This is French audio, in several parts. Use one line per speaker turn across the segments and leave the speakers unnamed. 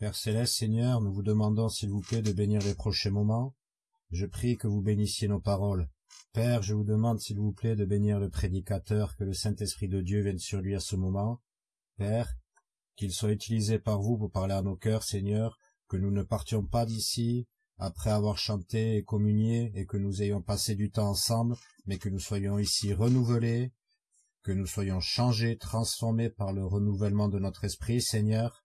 Père céleste, Seigneur, nous vous demandons, s'il vous plaît, de bénir les prochains moments. Je prie que vous bénissiez nos paroles. Père, je vous demande, s'il vous plaît, de bénir le prédicateur, que le Saint-Esprit de Dieu vienne sur lui à ce moment. Père, qu'il soit utilisé par vous pour parler à nos cœurs, Seigneur, que nous ne partions pas d'ici après avoir chanté et communié et que nous ayons passé du temps ensemble, mais que nous soyons ici renouvelés, que nous soyons changés, transformés par le renouvellement de notre esprit, Seigneur,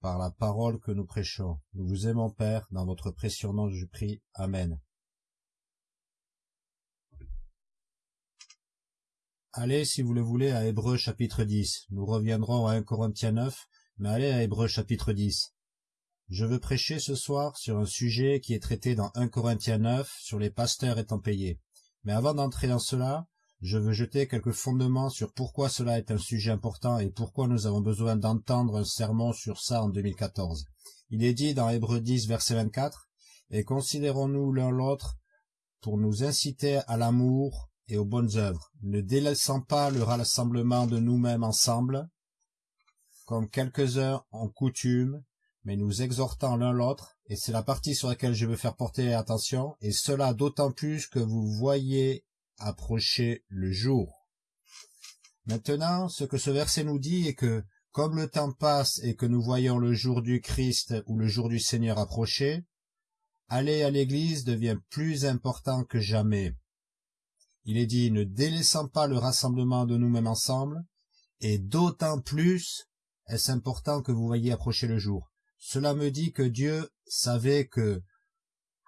par la parole que nous prêchons. Nous vous aimons, Père, dans votre précieux nom, je prie. Amen. Allez, si vous le voulez, à Hébreu chapitre 10. Nous reviendrons à 1 Corinthiens 9, mais allez à Hébreu chapitre 10. Je veux prêcher ce soir sur un sujet qui est traité dans 1 Corinthiens 9 sur les pasteurs étant payés. Mais avant d'entrer dans cela, je veux jeter quelques fondements sur pourquoi cela est un sujet important et pourquoi nous avons besoin d'entendre un sermon sur ça en 2014. Il est dit dans Hébreu 10 verset 24, Et considérons-nous l'un l'autre pour nous inciter à l'amour et aux bonnes œuvres, ne délaissant pas le rassemblement de nous-mêmes ensemble, comme quelques-uns en coutume, mais nous exhortant l'un l'autre, et c'est la partie sur laquelle je veux faire porter attention, et cela d'autant plus que vous voyez approcher le jour. Maintenant, ce que ce verset nous dit est que, comme le temps passe et que nous voyons le jour du Christ ou le jour du Seigneur approcher, aller à l'église devient plus important que jamais. Il est dit, ne délaissant pas le rassemblement de nous-mêmes ensemble, et d'autant plus est-ce important que vous voyez approcher le jour. Cela me dit que Dieu savait que,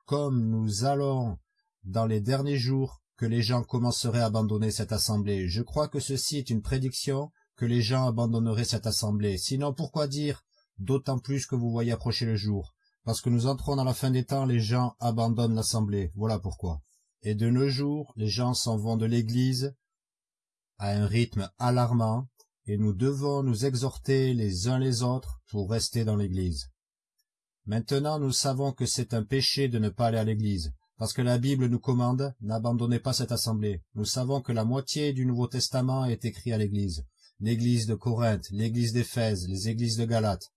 comme nous allons dans les derniers jours, les gens commenceraient à abandonner cette assemblée. Je crois que ceci est une prédiction que les gens abandonneraient cette assemblée. Sinon, pourquoi dire d'autant plus que vous voyez approcher le jour? Parce que nous entrons dans la fin des temps, les gens abandonnent l'assemblée. Voilà pourquoi. Et de nos jours, les gens s'en vont de l'église à un rythme alarmant, et nous devons nous exhorter les uns les autres pour rester dans l'Église. Maintenant nous savons que c'est un péché de ne pas aller à l'Église, parce que la Bible nous commande, n'abandonnez pas cette assemblée. Nous savons que la moitié du Nouveau Testament est écrit à l'Église, l'Église de Corinthe, l'Église d'Éphèse, les Églises de Galate.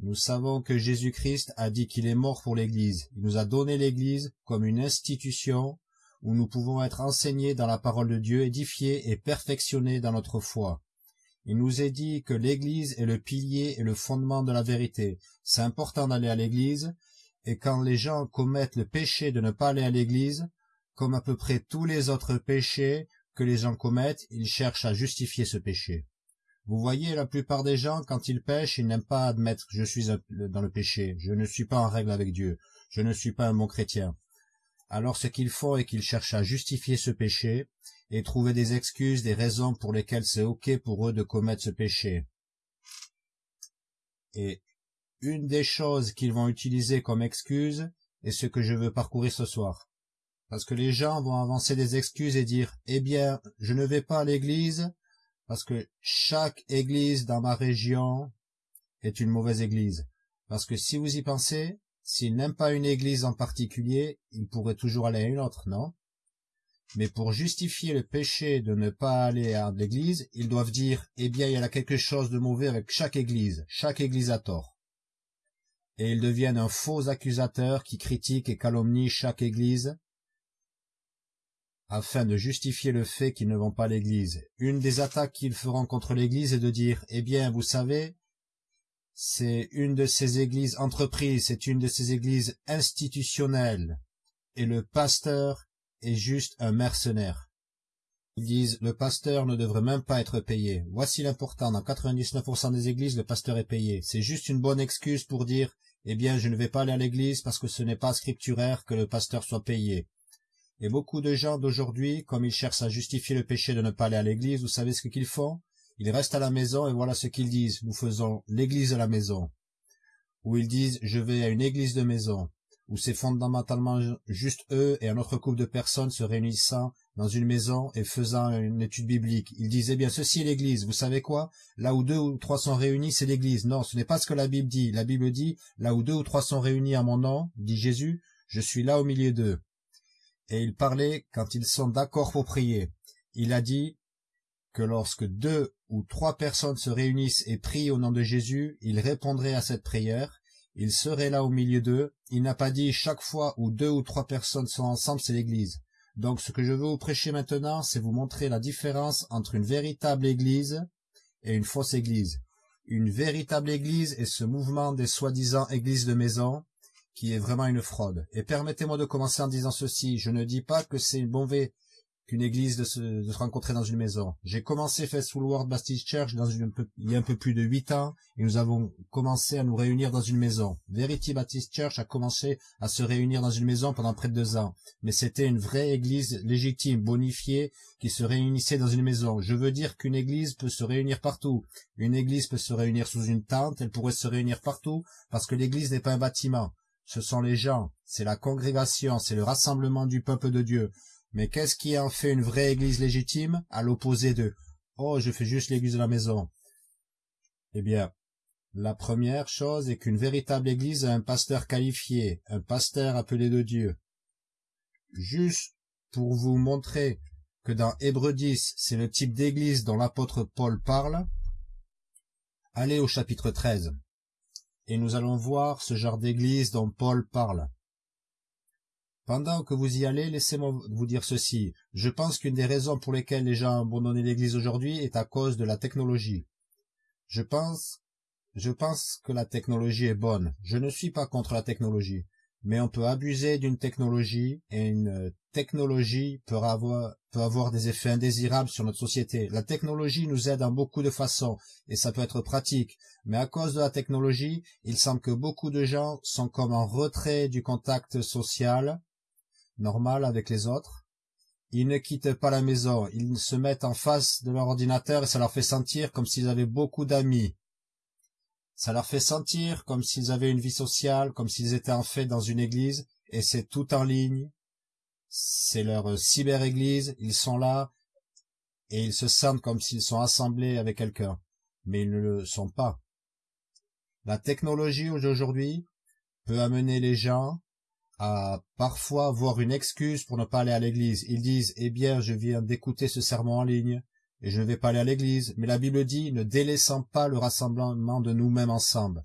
Nous savons que Jésus-Christ a dit qu'il est mort pour l'Église. Il nous a donné l'Église comme une institution où nous pouvons être enseignés dans la parole de Dieu, édifiés et perfectionnés dans notre foi. Il nous est dit que l'Église est le pilier et le fondement de la vérité. C'est important d'aller à l'Église, et quand les gens commettent le péché de ne pas aller à l'Église, comme à peu près tous les autres péchés que les gens commettent, ils cherchent à justifier ce péché. Vous voyez, la plupart des gens, quand ils pêchent, ils n'aiment pas admettre « je suis dans le péché, je ne suis pas en règle avec Dieu, je ne suis pas un bon chrétien ». Alors ce qu'ils font est qu'ils cherchent à justifier ce péché, et trouver des excuses, des raisons pour lesquelles c'est ok pour eux de commettre ce péché. Et une des choses qu'ils vont utiliser comme excuse est ce que je veux parcourir ce soir. Parce que les gens vont avancer des excuses et dire « Eh bien, je ne vais pas à l'église parce que chaque église dans ma région est une mauvaise église. Parce que si vous y pensez, s'ils n'aiment pas une église en particulier, ils pourraient toujours aller à une autre, non? Mais pour justifier le péché de ne pas aller à l'église, ils doivent dire « Eh bien, il y a quelque chose de mauvais avec chaque église, chaque église a tort. » Et ils deviennent un faux accusateur qui critique et calomnie chaque église afin de justifier le fait qu'ils ne vont pas à l'église. Une des attaques qu'ils feront contre l'église est de dire « Eh bien, vous savez, c'est une de ces églises entreprises, c'est une de ces églises institutionnelles, et le pasteur est juste un mercenaire. Ils disent, le pasteur ne devrait même pas être payé. Voici l'important, dans 99% des églises, le pasteur est payé. C'est juste une bonne excuse pour dire, eh bien, je ne vais pas aller à l'église parce que ce n'est pas scripturaire que le pasteur soit payé. Et beaucoup de gens d'aujourd'hui, comme ils cherchent à justifier le péché de ne pas aller à l'église, vous savez ce qu'ils font? Ils restent à la maison et voilà ce qu'ils disent. Nous faisons l'église à la maison. Ou ils disent, je vais à une église de maison où c'est fondamentalement juste eux et un autre couple de personnes se réunissant dans une maison et faisant une étude biblique. Ils disaient bien, ceci est l'église, vous savez quoi? Là où deux ou trois sont réunis, c'est l'église. Non, ce n'est pas ce que la Bible dit. La Bible dit, là où deux ou trois sont réunis à mon nom, dit Jésus, je suis là au milieu d'eux. Et il parlait quand ils sont d'accord pour prier. Il a dit, que lorsque deux ou trois personnes se réunissent et prient au nom de Jésus, il répondrait à cette prière, il serait là au milieu d'eux, il n'a pas dit chaque fois où deux ou trois personnes sont ensemble, c'est l'église. Donc ce que je veux vous prêcher maintenant, c'est vous montrer la différence entre une véritable église et une fausse église. Une véritable église est ce mouvement des soi-disant églises de maison, qui est vraiment une fraude. Et permettez-moi de commencer en disant ceci, je ne dis pas que c'est une mauvais qu'une église de se, de se, rencontrer dans une maison. J'ai commencé Faithful World Baptist Church il y a un peu plus de huit ans et nous avons commencé à nous réunir dans une maison. Verity Baptist Church a commencé à se réunir dans une maison pendant près de deux ans. Mais c'était une vraie église légitime, bonifiée, qui se réunissait dans une maison. Je veux dire qu'une église peut se réunir partout. Une église peut se réunir sous une tente, elle pourrait se réunir partout parce que l'église n'est pas un bâtiment. Ce sont les gens, c'est la congrégation, c'est le rassemblement du peuple de Dieu. Mais qu'est-ce qui en fait une vraie église légitime, à l'opposé de « Oh, je fais juste l'église de la maison ». Eh bien, la première chose est qu'une véritable église a un pasteur qualifié, un pasteur appelé de Dieu. Juste pour vous montrer que dans Hébreux 10, c'est le type d'église dont l'apôtre Paul parle, allez au chapitre 13, et nous allons voir ce genre d'église dont Paul parle. Pendant que vous y allez, laissez-moi vous dire ceci. Je pense qu'une des raisons pour lesquelles les gens ont abandonné l'Église aujourd'hui est à cause de la technologie. Je pense, je pense que la technologie est bonne. Je ne suis pas contre la technologie. Mais on peut abuser d'une technologie et une technologie peut avoir, peut avoir des effets indésirables sur notre société. La technologie nous aide en beaucoup de façons et ça peut être pratique. Mais à cause de la technologie, il semble que beaucoup de gens sont comme en retrait du contact social normal avec les autres. Ils ne quittent pas la maison, ils se mettent en face de leur ordinateur et ça leur fait sentir comme s'ils avaient beaucoup d'amis. Ça leur fait sentir comme s'ils avaient une vie sociale, comme s'ils étaient en fait dans une église, et c'est tout en ligne. C'est leur cyber-église, ils sont là, et ils se sentent comme s'ils sont assemblés avec quelqu'un, mais ils ne le sont pas. La technologie d'aujourd'hui peut amener les gens à parfois voir une excuse pour ne pas aller à l'église. Ils disent, eh bien, je viens d'écouter ce sermon en ligne, et je ne vais pas aller à l'église. Mais la Bible dit, ne délaissant pas le rassemblement de nous-mêmes ensemble.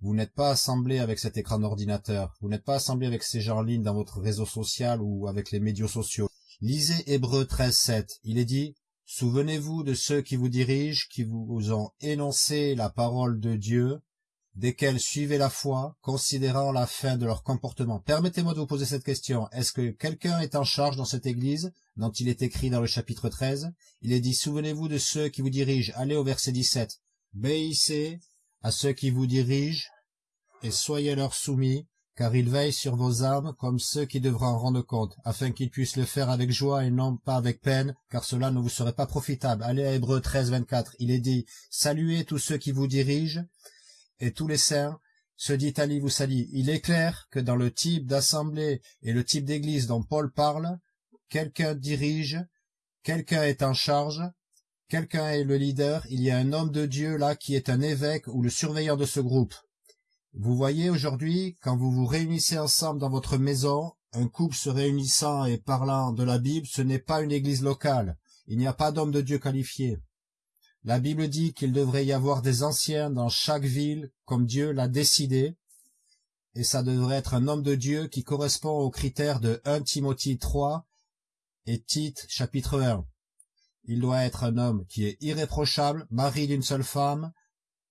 Vous n'êtes pas assemblés avec cet écran d'ordinateur. Vous n'êtes pas assemblés avec ces gens en ligne dans votre réseau social ou avec les médias sociaux. Lisez Hébreu 13, 7. Il est dit, Souvenez-vous de ceux qui vous dirigent, qui vous ont énoncé la parole de Dieu, desquels suivaient la foi, considérant la fin de leur comportement. Permettez-moi de vous poser cette question. Est-ce que quelqu'un est en charge dans cette église, dont il est écrit dans le chapitre 13 Il est dit, souvenez-vous de ceux qui vous dirigent. Allez au verset 17. Béissez à ceux qui vous dirigent, et soyez leur soumis, car ils veillent sur vos âmes comme ceux qui devront en rendre compte, afin qu'ils puissent le faire avec joie et non pas avec peine, car cela ne vous serait pas profitable. Allez à Hébreu 13, 24. Il est dit, saluez tous ceux qui vous dirigent, et tous les saints, se dit Ali Voussali, il est clair que dans le type d'assemblée et le type d'église dont Paul parle, quelqu'un dirige, quelqu'un est en charge, quelqu'un est le leader, il y a un homme de Dieu là qui est un évêque ou le surveillant de ce groupe. Vous voyez aujourd'hui, quand vous vous réunissez ensemble dans votre maison, un couple se réunissant et parlant de la Bible, ce n'est pas une église locale. Il n'y a pas d'homme de Dieu qualifié. La Bible dit qu'il devrait y avoir des anciens dans chaque ville, comme Dieu l'a décidé, et ça devrait être un homme de Dieu qui correspond aux critères de 1 Timothée 3 et Tite chapitre 1. Il doit être un homme qui est irréprochable, mari d'une seule femme,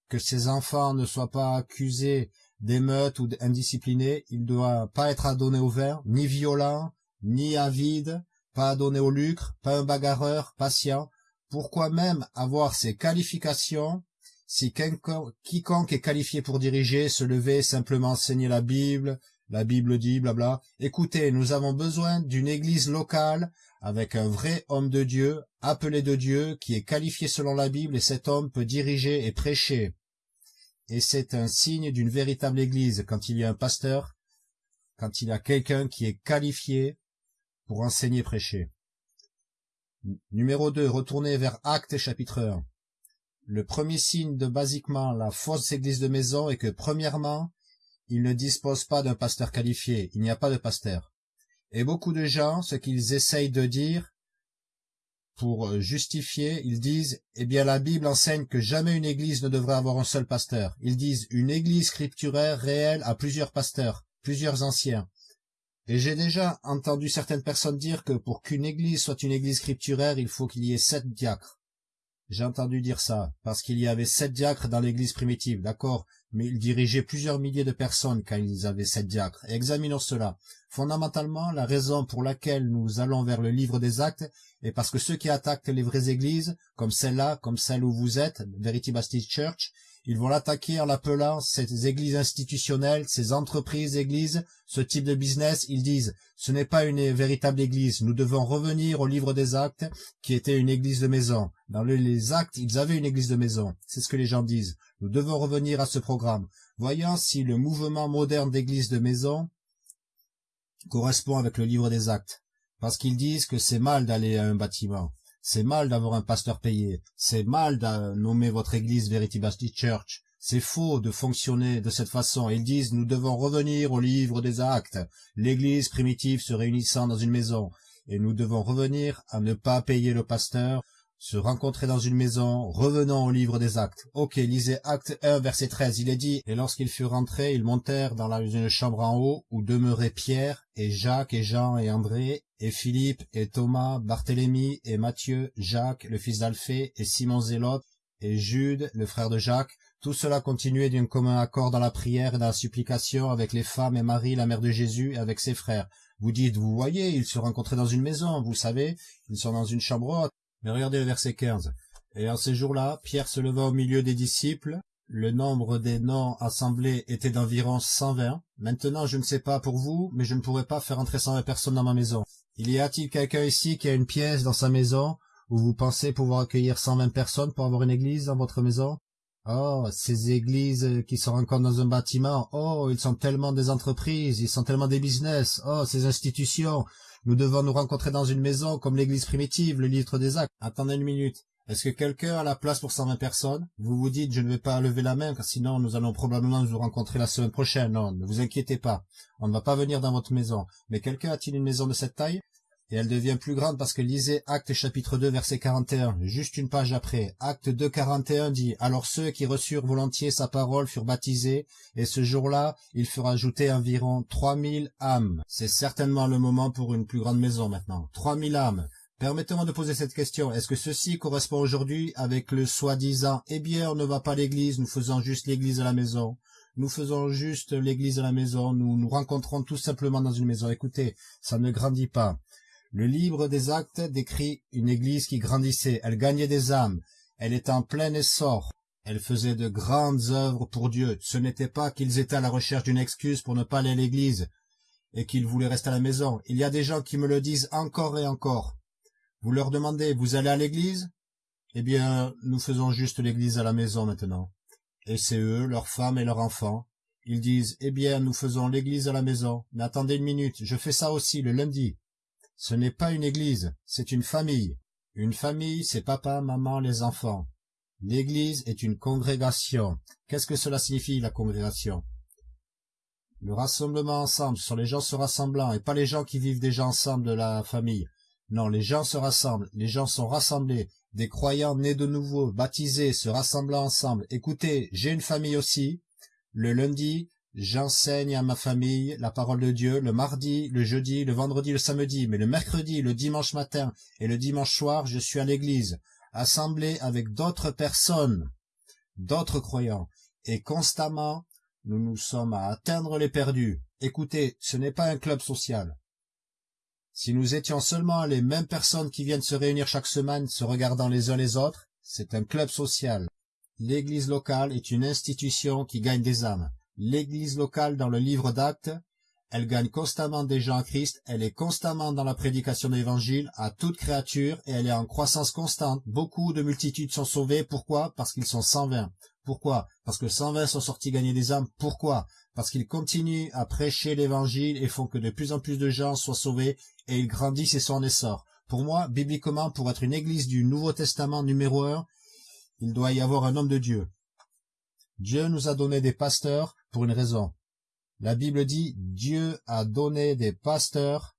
que ses enfants ne soient pas accusés d'émeute ou d'indisciplinés, il doit pas être adonné au vin, ni violent, ni avide, pas adonné au lucre, pas un bagarreur, patient, pourquoi même avoir ces qualifications si quiconque est qualifié pour diriger, se lever, simplement enseigner la Bible, la Bible dit, blabla. Écoutez, nous avons besoin d'une église locale avec un vrai homme de Dieu, appelé de Dieu, qui est qualifié selon la Bible et cet homme peut diriger et prêcher. Et c'est un signe d'une véritable église quand il y a un pasteur, quand il y a quelqu'un qui est qualifié pour enseigner prêcher. Numéro 2. Retournez vers Actes chapitre 1. Le premier signe de basiquement la fausse église de maison est que premièrement, il ne dispose pas d'un pasteur qualifié, il n'y a pas de pasteur. Et beaucoup de gens, ce qu'ils essayent de dire, pour justifier, ils disent « Eh bien la Bible enseigne que jamais une église ne devrait avoir un seul pasteur. » Ils disent « Une église scripturaire réelle a plusieurs pasteurs, plusieurs anciens. » Et j'ai déjà entendu certaines personnes dire que pour qu'une église soit une église scripturaire, il faut qu'il y ait sept diacres. J'ai entendu dire ça, parce qu'il y avait sept diacres dans l'église primitive, d'accord, mais ils dirigeaient plusieurs milliers de personnes quand ils avaient sept diacres. examinons cela. Fondamentalement, la raison pour laquelle nous allons vers le livre des actes est parce que ceux qui attaquent les vraies églises, comme celle-là, comme celle où vous êtes, Verity Baptist Church, ils vont l'attaquer en l'appelant ces églises institutionnelles, ces entreprises églises, ce type de business. Ils disent, ce n'est pas une véritable église. Nous devons revenir au livre des actes, qui était une église de maison. Dans les actes, ils avaient une église de maison. C'est ce que les gens disent. Nous devons revenir à ce programme. Voyons si le mouvement moderne d'église de maison correspond avec le livre des actes. Parce qu'ils disent que c'est mal d'aller à un bâtiment. C'est mal d'avoir un pasteur payé. C'est mal de nommer votre église Verity Baptist Church. C'est faux de fonctionner de cette façon. Ils disent nous devons revenir au livre des actes. L'église primitive se réunissant dans une maison. Et nous devons revenir à ne pas payer le pasteur, se rencontrer dans une maison, revenons au livre des actes. Ok, lisez acte 1, verset 13, il est dit, et lorsqu'ils furent rentrés, ils montèrent dans la, une chambre en haut, où demeuraient Pierre, et Jacques, et Jean, et André, et Philippe, et Thomas, Barthélemy, et Matthieu, Jacques, le fils d'Alphée, et Simon Zélote, et Jude, le frère de Jacques, tout cela continuait d'un commun accord dans la prière et dans la supplication avec les femmes et Marie, la mère de Jésus, et avec ses frères. Vous dites, vous voyez, ils se rencontraient dans une maison, vous savez, ils sont dans une chambre haute. Mais regardez le verset 15. Et en ces jours-là, Pierre se leva au milieu des disciples. Le nombre des noms assemblés était d'environ cent vingt. Maintenant, je ne sais pas pour vous, mais je ne pourrais pas faire entrer cent vingt personnes dans ma maison. Il y a-t-il quelqu'un ici qui a une pièce dans sa maison où vous pensez pouvoir accueillir cent vingt personnes pour avoir une église dans votre maison? Oh, ces églises qui se rencontrent dans un bâtiment, oh, ils sont tellement des entreprises, ils sont tellement des business, oh, ces institutions, nous devons nous rencontrer dans une maison comme l'église primitive, le livre des actes. Attendez une minute. Est-ce que quelqu'un a la place pour 120 personnes? Vous vous dites, je ne vais pas lever la main, car sinon nous allons probablement nous rencontrer la semaine prochaine. Non, ne vous inquiétez pas. On ne va pas venir dans votre maison. Mais quelqu'un a-t-il une maison de cette taille? Et elle devient plus grande parce que lisez Acte chapitre 2 verset 41, juste une page après. Acte 2 41 dit, Alors ceux qui reçurent volontiers sa parole furent baptisés, et ce jour-là, il furent ajoutés environ 3000 âmes. C'est certainement le moment pour une plus grande maison maintenant. 3000 âmes. Permettez-moi de poser cette question. Est-ce que ceci correspond aujourd'hui avec le soi-disant « Eh bien, on ne va pas à l'église, nous faisons juste l'église à la maison ». Nous faisons juste l'église à la maison, nous nous rencontrons tout simplement dans une maison. Écoutez, ça ne grandit pas. Le livre des actes décrit une église qui grandissait, elle gagnait des âmes, elle était en plein essor, elle faisait de grandes œuvres pour Dieu. Ce n'était pas qu'ils étaient à la recherche d'une excuse pour ne pas aller à l'église et qu'ils voulaient rester à la maison. Il y a des gens qui me le disent encore et encore. Vous leur demandez, vous allez à l'église? Eh bien, nous faisons juste l'église à la maison maintenant. Et c'est eux, leurs femmes et leurs enfants. Ils disent, eh bien, nous faisons l'église à la maison. Mais attendez une minute, je fais ça aussi le lundi. Ce n'est pas une église, c'est une famille. Une famille, c'est papa, maman, les enfants. L'église est une congrégation. Qu'est-ce que cela signifie, la congrégation? Le rassemblement ensemble, ce sont les gens se rassemblant, et pas les gens qui vivent déjà ensemble de la famille. Non, les gens se rassemblent, les gens sont rassemblés, des croyants nés de nouveau, baptisés, se rassemblant ensemble. Écoutez, j'ai une famille aussi. Le lundi, J'enseigne à ma famille la parole de Dieu le mardi, le jeudi, le vendredi, le samedi, mais le mercredi, le dimanche matin et le dimanche soir, je suis à l'église, assemblé avec d'autres personnes, d'autres croyants, et constamment, nous nous sommes à atteindre les perdus. Écoutez, ce n'est pas un club social. Si nous étions seulement les mêmes personnes qui viennent se réunir chaque semaine, se regardant les uns les autres, c'est un club social. L'église locale est une institution qui gagne des âmes. L'église locale dans le livre d'actes, elle gagne constamment des gens à Christ, elle est constamment dans la prédication de l'évangile à toute créature et elle est en croissance constante. Beaucoup de multitudes sont sauvées. Pourquoi? Parce qu'ils sont 120. Pourquoi? Parce que 120 sont sortis gagner des âmes. Pourquoi? Parce qu'ils continuent à prêcher l'évangile et font que de plus en plus de gens soient sauvés et ils grandissent et sont en essor. Pour moi, bibliquement, pour être une église du Nouveau Testament numéro un, il doit y avoir un homme de Dieu. Dieu nous a donné des pasteurs pour une raison. La Bible dit Dieu a donné des pasteurs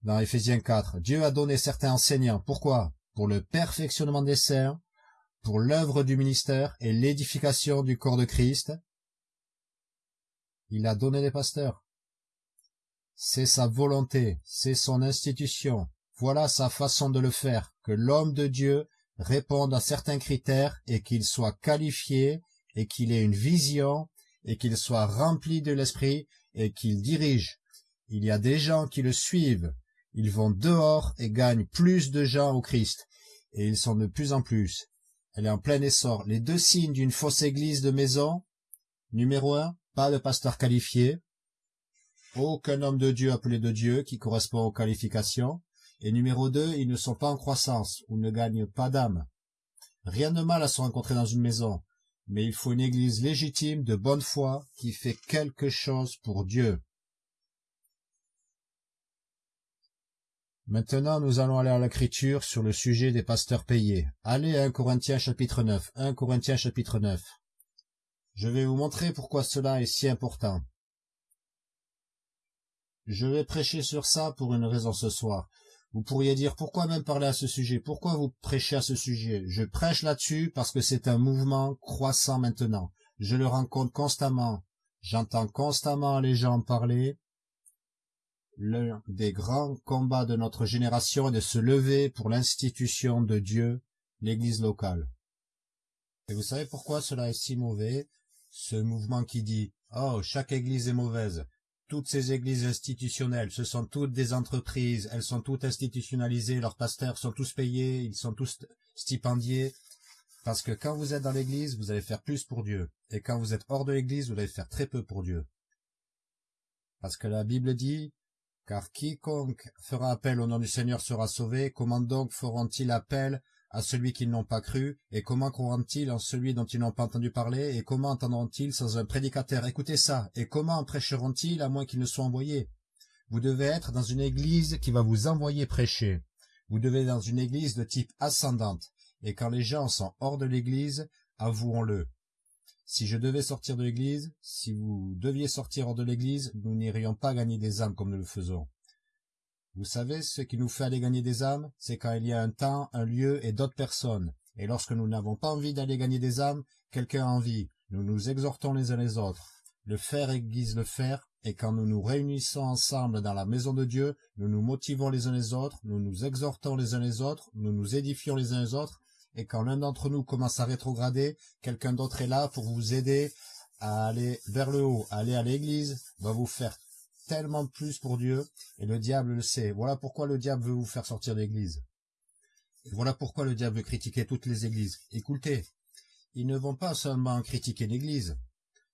dans Ephésiens 4. Dieu a donné certains enseignants. Pourquoi? Pour le perfectionnement des saints, pour l'œuvre du ministère et l'édification du corps de Christ. Il a donné des pasteurs. C'est sa volonté, c'est son institution. Voilà sa façon de le faire, que l'homme de Dieu réponde à certains critères et qu'il soit qualifié et qu'il ait une vision et qu'il soit rempli de l'esprit et qu'il dirige. Il y a des gens qui le suivent. Ils vont dehors et gagnent plus de gens au Christ. Et ils sont de plus en plus. Elle est en plein essor. Les deux signes d'une fausse église de maison. Numéro un, pas de pasteur qualifié. Aucun homme de Dieu appelé de Dieu qui correspond aux qualifications. Et numéro deux, ils ne sont pas en croissance ou ne gagnent pas d'âme. Rien de mal à se rencontrer dans une maison, mais il faut une église légitime, de bonne foi, qui fait quelque chose pour Dieu. Maintenant, nous allons aller à l'écriture sur le sujet des pasteurs payés. Allez à 1 Corinthiens chapitre 9. 1 Corinthiens chapitre 9. Je vais vous montrer pourquoi cela est si important. Je vais prêcher sur ça pour une raison ce soir. Vous pourriez dire pourquoi même parler à ce sujet? Pourquoi vous prêchez à ce sujet? Je prêche là-dessus parce que c'est un mouvement croissant maintenant. Je le rencontre constamment. J'entends constamment les gens parler. L'un des grands combats de notre génération est de se lever pour l'institution de Dieu, l'église locale. Et vous savez pourquoi cela est si mauvais? Ce mouvement qui dit « Oh, chaque église est mauvaise, toutes ces églises institutionnelles, ce sont toutes des entreprises, elles sont toutes institutionnalisées, leurs pasteurs sont tous payés, ils sont tous stipendiés. Parce que quand vous êtes dans l'église, vous allez faire plus pour Dieu. Et quand vous êtes hors de l'église, vous allez faire très peu pour Dieu. Parce que la Bible dit, car quiconque fera appel au nom du Seigneur sera sauvé, comment donc feront-ils appel à celui qu'ils n'ont pas cru, et comment croiront-ils en celui dont ils n'ont pas entendu parler, et comment entendront-ils sans un prédicateur? Écoutez ça, et comment prêcheront-ils à moins qu'ils ne soient envoyés? Vous devez être dans une église qui va vous envoyer prêcher. Vous devez être dans une église de type ascendante, et quand les gens sont hors de l'église, avouons-le. Si je devais sortir de l'église, si vous deviez sortir hors de l'église, nous n'irions pas gagner des âmes comme nous le faisons. Vous savez, ce qui nous fait aller gagner des âmes, c'est quand il y a un temps, un lieu et d'autres personnes. Et lorsque nous n'avons pas envie d'aller gagner des âmes, quelqu'un a envie. Nous nous exhortons les uns les autres. Le faire aiguise le faire, et quand nous nous réunissons ensemble dans la maison de Dieu, nous nous motivons les uns les autres, nous nous exhortons les uns les autres, nous nous édifions les uns les autres, et quand l'un d'entre nous commence à rétrograder, quelqu'un d'autre est là pour vous aider à aller vers le haut, à aller à l'église, va vous faire tellement plus pour Dieu, et le diable le sait. Voilà pourquoi le diable veut vous faire sortir de l'église. Voilà pourquoi le diable veut critiquer toutes les églises. Écoutez, ils ne vont pas seulement critiquer l'église.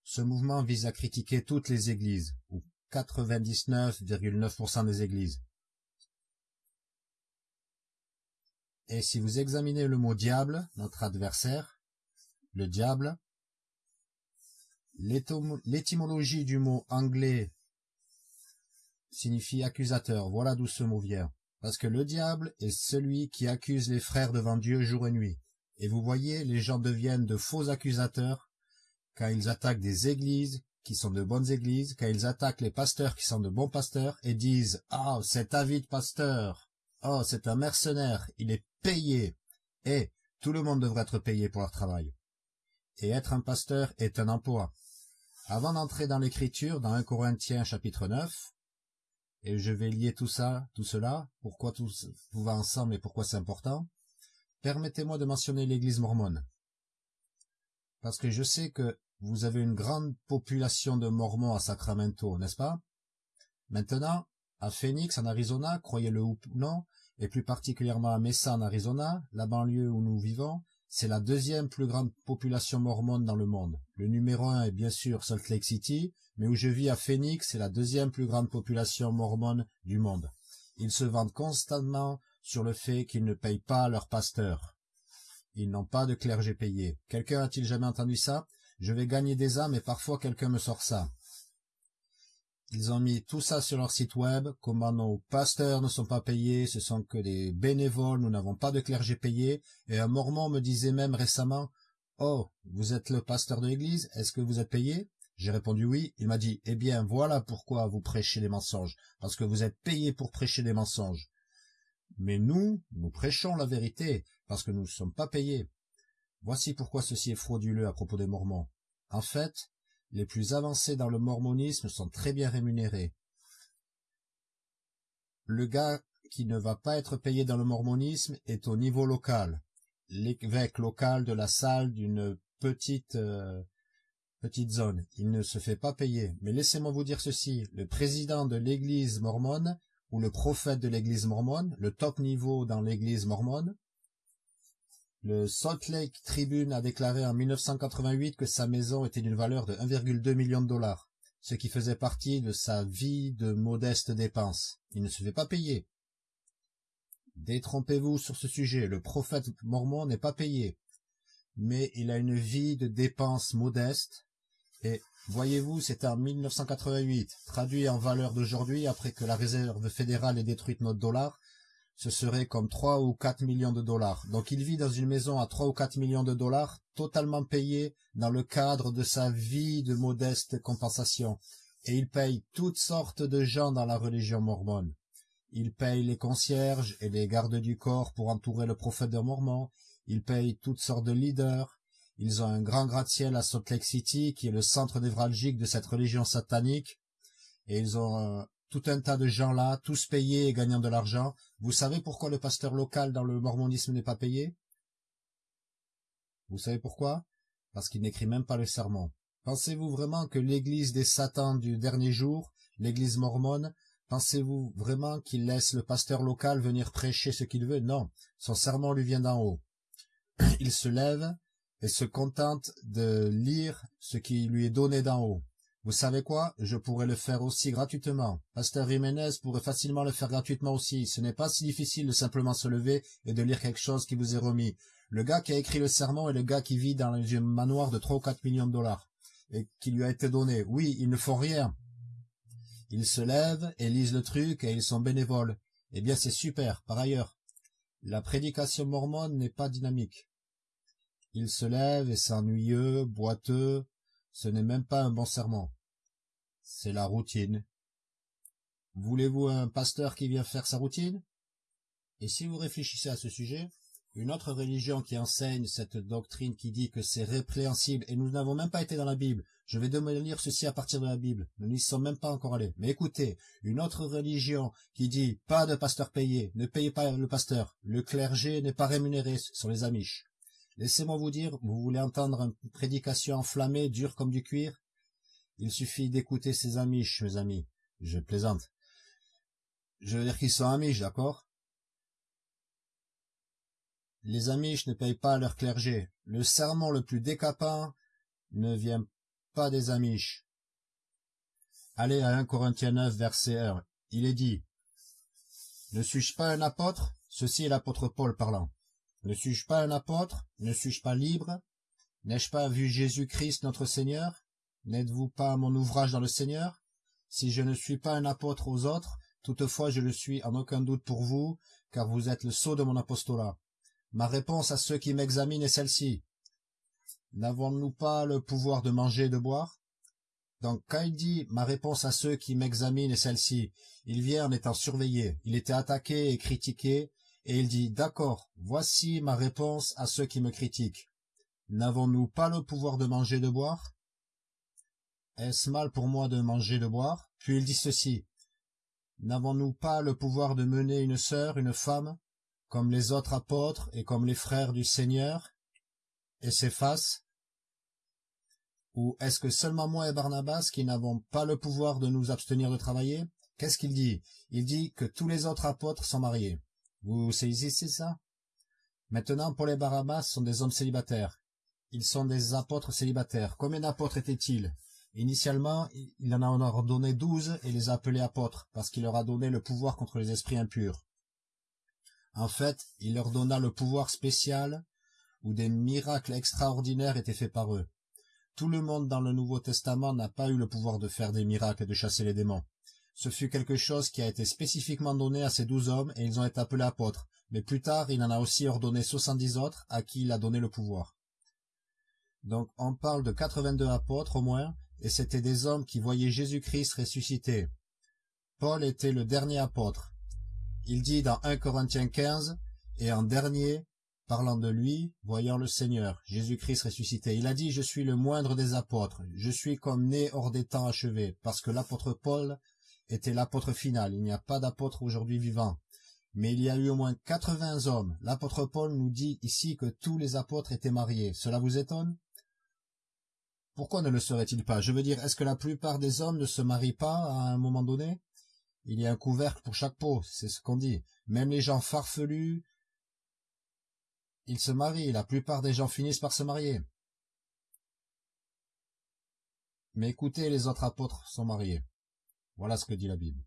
Ce mouvement vise à critiquer toutes les églises, ou 99,9% des églises. Et si vous examinez le mot diable, notre adversaire, le diable, l'étymologie du mot anglais signifie accusateur. Voilà d'où ce mot vient. Parce que le diable est celui qui accuse les frères devant Dieu jour et nuit. Et vous voyez, les gens deviennent de faux accusateurs quand ils attaquent des églises qui sont de bonnes églises, quand ils attaquent les pasteurs qui sont de bons pasteurs et disent « Ah, oh, c'est avide pasteur Oh, c'est un mercenaire, il est payé !» Et tout le monde devrait être payé pour leur travail. Et être un pasteur est un emploi. Avant d'entrer dans l'écriture, dans 1 Corinthiens chapitre 9, et je vais lier tout ça, tout cela, pourquoi tout, va ensemble et pourquoi c'est important, permettez-moi de mentionner l'église mormone. Parce que je sais que vous avez une grande population de mormons à Sacramento, n'est-ce pas? Maintenant, à Phoenix, en Arizona, croyez-le ou non, et plus particulièrement à Mesa, en Arizona, la banlieue où nous vivons, c'est la deuxième plus grande population mormone dans le monde. Le numéro un est bien sûr Salt Lake City, mais où je vis à Phoenix, c'est la deuxième plus grande population mormone du monde. Ils se vendent constamment sur le fait qu'ils ne payent pas leurs pasteurs. Ils n'ont pas de clergé payé. Quelqu'un a-t-il jamais entendu ça? Je vais gagner des âmes et parfois quelqu'un me sort ça. Ils ont mis tout ça sur leur site web, comment nos pasteurs ne sont pas payés, ce sont que des bénévoles, nous n'avons pas de clergé payé, et un mormon me disait même récemment, « Oh, vous êtes le pasteur de l'église, est-ce que vous êtes payé ?» J'ai répondu oui. Il m'a dit, eh bien, voilà pourquoi vous prêchez des mensonges, parce que vous êtes payé pour prêcher des mensonges. Mais nous, nous prêchons la vérité, parce que nous ne sommes pas payés. Voici pourquoi ceci est frauduleux à propos des Mormons. En fait, les plus avancés dans le mormonisme sont très bien rémunérés. Le gars qui ne va pas être payé dans le mormonisme est au niveau local. L'évêque local de la salle d'une petite euh, petite zone. Il ne se fait pas payer. Mais laissez-moi vous dire ceci. Le président de l'église mormone, ou le prophète de l'église mormone, le top niveau dans l'église mormone, le Salt Lake Tribune a déclaré en 1988 que sa maison était d'une valeur de 1,2 million de dollars, ce qui faisait partie de sa vie de modeste dépense. Il ne se fait pas payer. Détrompez-vous sur ce sujet, le prophète mormon n'est pas payé, mais il a une vie de dépenses modeste, et voyez-vous, c'était en 1988, traduit en valeur d'aujourd'hui, après que la réserve fédérale ait détruit notre dollar, ce serait comme 3 ou 4 millions de dollars. Donc il vit dans une maison à 3 ou 4 millions de dollars, totalement payé dans le cadre de sa vie de modeste compensation. Et il paye toutes sortes de gens dans la religion mormone. Il paye les concierges et les gardes du corps pour entourer le prophète de Mormon. Il paye toutes sortes de leaders. Ils ont un grand gratte-ciel à Salt Lake City, qui est le centre névralgique de cette religion satanique. Et ils ont tout un tas de gens là, tous payés et gagnant de l'argent. Vous savez pourquoi le pasteur local dans le mormonisme n'est pas payé? Vous savez pourquoi? Parce qu'il n'écrit même pas le sermon. Pensez-vous vraiment que l'église des satans du dernier jour, l'église mormone, pensez-vous vraiment qu'il laisse le pasteur local venir prêcher ce qu'il veut? Non, son sermon lui vient d'en haut. Il se lève, et se contente de lire ce qui lui est donné d'en haut. Vous savez quoi? Je pourrais le faire aussi gratuitement. Pasteur Jiménez pourrait facilement le faire gratuitement aussi. Ce n'est pas si difficile de simplement se lever et de lire quelque chose qui vous est remis. Le gars qui a écrit le sermon est le gars qui vit dans un manoir de trois ou quatre millions de dollars et qui lui a été donné. Oui, ils ne font rien. Ils se lèvent et lisent le truc et ils sont bénévoles. Eh bien, c'est super. Par ailleurs, la prédication mormone n'est pas dynamique. Il se lève et c'est ennuyeux, boiteux, ce n'est même pas un bon serment. C'est la routine. Voulez-vous un pasteur qui vient faire sa routine? Et si vous réfléchissez à ce sujet, une autre religion qui enseigne cette doctrine qui dit que c'est répréhensible, et nous n'avons même pas été dans la Bible, je vais demander lire ceci à partir de la Bible, nous n'y sommes même pas encore allés. Mais écoutez, une autre religion qui dit pas de pasteur payé, ne payez pas le pasteur, le clergé n'est pas rémunéré, sur les amiches. Laissez-moi vous dire, vous voulez entendre une prédication enflammée, dure comme du cuir? Il suffit d'écouter ces amiches, mes amis. Je plaisante. Je veux dire qu'ils sont amiches, d'accord? Les amiches ne payent pas leur clergé. Le sermon le plus décapant ne vient pas des amiches. Allez à 1 Corinthiens 9, verset 1. Il est dit, Ne suis-je pas un apôtre? Ceci est l'apôtre Paul parlant. Ne suis-je pas un apôtre? Ne suis-je pas libre? N'ai-je pas vu Jésus-Christ notre Seigneur? N'êtes-vous pas mon ouvrage dans le Seigneur? Si je ne suis pas un apôtre aux autres, toutefois je le suis en aucun doute pour vous, car vous êtes le sceau de mon apostolat. Ma réponse à ceux qui m'examinent est celle-ci. N'avons-nous pas le pouvoir de manger et de boire? Donc quand il dit « ma réponse à ceux qui m'examinent est celle-ci », il vient en étant surveillé, il était attaqué et critiqué, et il dit, d'accord, voici ma réponse à ceux qui me critiquent. N'avons-nous pas le pouvoir de manger et de boire? Est-ce mal pour moi de manger et de boire? Puis il dit ceci, N'avons-nous pas le pouvoir de mener une sœur, une femme, comme les autres apôtres et comme les frères du Seigneur? Et s'efface Ou est-ce que seulement moi et Barnabas qui n'avons pas le pouvoir de nous abstenir de travailler? Qu'est-ce qu'il dit? Il dit que tous les autres apôtres sont mariés. Vous saisissez ça? Maintenant, Paul et Barabbas sont des hommes célibataires. Ils sont des apôtres célibataires. Combien d'apôtres étaient-ils? Initialement, il en a ordonné douze et les a appelés apôtres, parce qu'il leur a donné le pouvoir contre les esprits impurs. En fait, il leur donna le pouvoir spécial, où des miracles extraordinaires étaient faits par eux. Tout le monde dans le Nouveau Testament n'a pas eu le pouvoir de faire des miracles et de chasser les démons. Ce fut quelque chose qui a été spécifiquement donné à ces douze hommes et ils ont été appelés apôtres. Mais plus tard, il en a aussi ordonné soixante-dix autres à qui il a donné le pouvoir. Donc on parle de quatre-vingt-deux apôtres au moins, et c'étaient des hommes qui voyaient Jésus-Christ ressuscité. Paul était le dernier apôtre. Il dit dans 1 Corinthiens 15, et en dernier, parlant de lui, voyant le Seigneur, Jésus-Christ ressuscité. Il a dit, je suis le moindre des apôtres, je suis comme né hors des temps achevés, parce que l'apôtre Paul était l'apôtre final, il n'y a pas d'apôtre aujourd'hui vivant. Mais il y a eu au moins quatre-vingts hommes. L'apôtre Paul nous dit ici que tous les apôtres étaient mariés. Cela vous étonne? Pourquoi ne le serait-il pas? Je veux dire, est-ce que la plupart des hommes ne se marient pas à un moment donné? Il y a un couvercle pour chaque peau, c'est ce qu'on dit. Même les gens farfelus, ils se marient, la plupart des gens finissent par se marier. Mais écoutez, les autres apôtres sont mariés. Voilà ce que dit la Bible.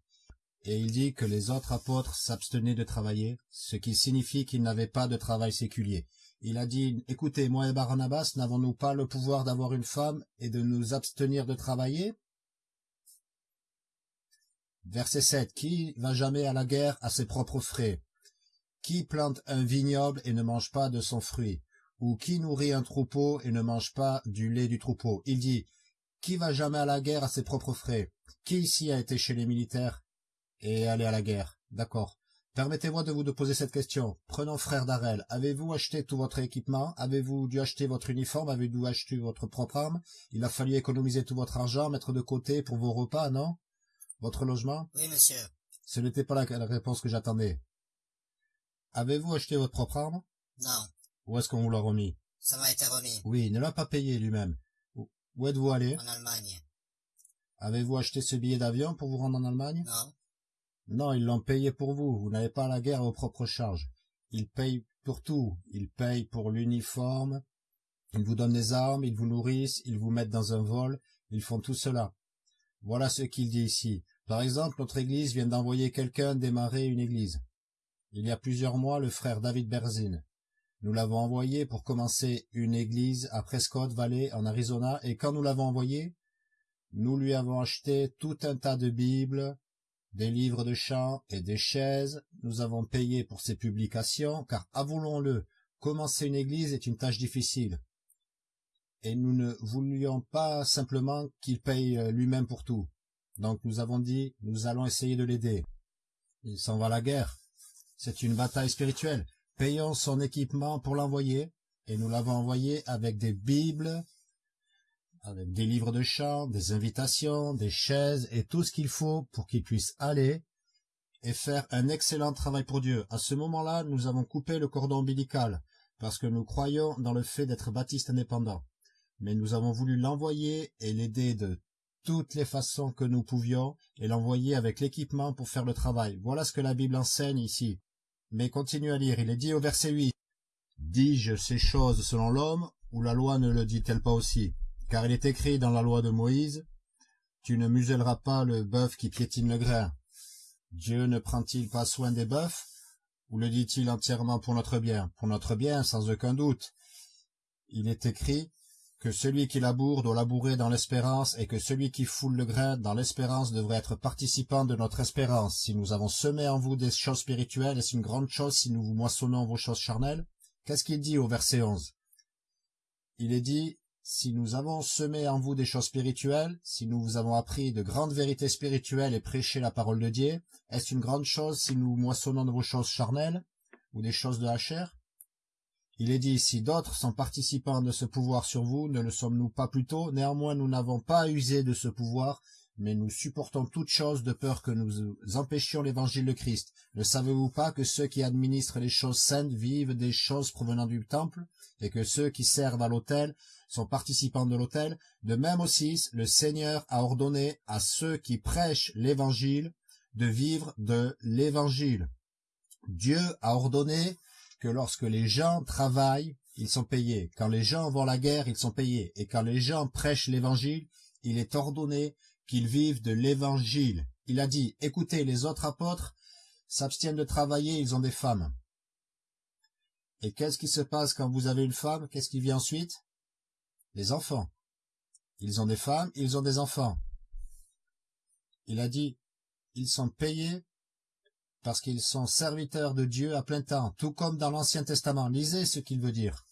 Et il dit que les autres apôtres s'abstenaient de travailler, ce qui signifie qu'ils n'avaient pas de travail séculier. Il a dit, écoutez, moi et Barnabas, n'avons-nous pas le pouvoir d'avoir une femme et de nous abstenir de travailler? Verset 7. Qui va jamais à la guerre à ses propres frais? Qui plante un vignoble et ne mange pas de son fruit? Ou qui nourrit un troupeau et ne mange pas du lait du troupeau? Il dit, qui va jamais à la guerre à ses propres frais? Qui ici a été chez les militaires et allé à la guerre? D'accord. Permettez-moi de vous de poser cette question. Prenons frère Darrel. Avez-vous acheté tout votre équipement? Avez-vous dû acheter votre uniforme? Avez-vous acheté votre propre arme? Il a fallu économiser tout votre argent, mettre de côté pour vos repas, non? Votre logement?
Oui, monsieur.
Ce n'était pas la réponse que j'attendais. Avez-vous acheté votre propre arme?
Non.
Où est-ce qu'on vous l'a remis?
Ça m'a été remis.
Oui, il ne l'a pas payé lui-même. Où êtes-vous allé?
En Allemagne.
Avez-vous acheté ce billet d'avion pour vous rendre en Allemagne?
Non.
Non, ils l'ont payé pour vous. Vous n'avez pas la guerre vos propres charges. Ils payent pour tout. Ils payent pour l'uniforme. Ils vous donnent des armes, ils vous nourrissent, ils vous mettent dans un vol. Ils font tout cela. Voilà ce qu'il dit ici. Par exemple, notre église vient d'envoyer quelqu'un démarrer une église. Il y a plusieurs mois, le frère David Berzin. Nous l'avons envoyé pour commencer une église à Prescott Valley, en Arizona, et quand nous l'avons envoyé, nous lui avons acheté tout un tas de Bibles, des livres de chant et des chaises. Nous avons payé pour ses publications, car avouons-le, commencer une église est une tâche difficile. Et nous ne voulions pas simplement qu'il paye euh, lui-même pour tout. Donc nous avons dit, nous allons essayer de l'aider. Il s'en va à la guerre. C'est une bataille spirituelle. Payons son équipement pour l'envoyer, et nous l'avons envoyé avec des bibles, avec des livres de chant, des invitations, des chaises et tout ce qu'il faut pour qu'il puisse aller et faire un excellent travail pour Dieu. À ce moment-là, nous avons coupé le cordon ombilical, parce que nous croyons dans le fait d'être baptiste indépendant. Mais nous avons voulu l'envoyer et l'aider de toutes les façons que nous pouvions, et l'envoyer avec l'équipement pour faire le travail. Voilà ce que la Bible enseigne ici. Mais continue à lire, il est dit au verset 8. Dis-je ces choses selon l'homme, ou la loi ne le dit-elle pas aussi? Car il est écrit dans la loi de Moïse, Tu ne muselleras pas le bœuf qui piétine le grain. Dieu ne prend-il pas soin des bœufs Ou le dit-il entièrement pour notre bien? Pour notre bien, sans aucun doute. Il est écrit, que celui qui laboure doit labourer dans l'espérance et que celui qui foule le grain dans l'espérance devrait être participant de notre espérance. Si nous avons semé en vous des choses spirituelles, est-ce une grande chose si nous vous moissonnons vos choses charnelles Qu'est-ce qu'il dit au verset 11 Il est dit, si nous avons semé en vous des choses spirituelles, si nous vous avons appris de grandes vérités spirituelles et prêché la parole de Dieu, est-ce une grande chose si nous moissonnons de vos choses charnelles ou des choses de la chair? Il est dit, si d'autres sont participants de ce pouvoir sur vous, ne le sommes-nous pas plutôt Néanmoins, nous n'avons pas usé de ce pouvoir, mais nous supportons toutes choses de peur que nous empêchions l'évangile de Christ. Ne savez-vous pas que ceux qui administrent les choses saintes vivent des choses provenant du temple, et que ceux qui servent à l'autel sont participants de l'autel? De même aussi, le Seigneur a ordonné à ceux qui prêchent l'évangile de vivre de l'évangile. Dieu a ordonné que lorsque les gens travaillent, ils sont payés. Quand les gens vont à la guerre, ils sont payés. Et quand les gens prêchent l'évangile, il est ordonné qu'ils vivent de l'évangile. Il a dit, écoutez, les autres apôtres s'abstiennent de travailler, ils ont des femmes. Et qu'est-ce qui se passe quand vous avez une femme? Qu'est-ce qui vient ensuite? Les enfants. Ils ont des femmes, ils ont des enfants. Il a dit, ils sont payés parce qu'ils sont serviteurs de Dieu à plein temps, tout comme dans l'Ancien Testament. Lisez ce qu'il veut dire.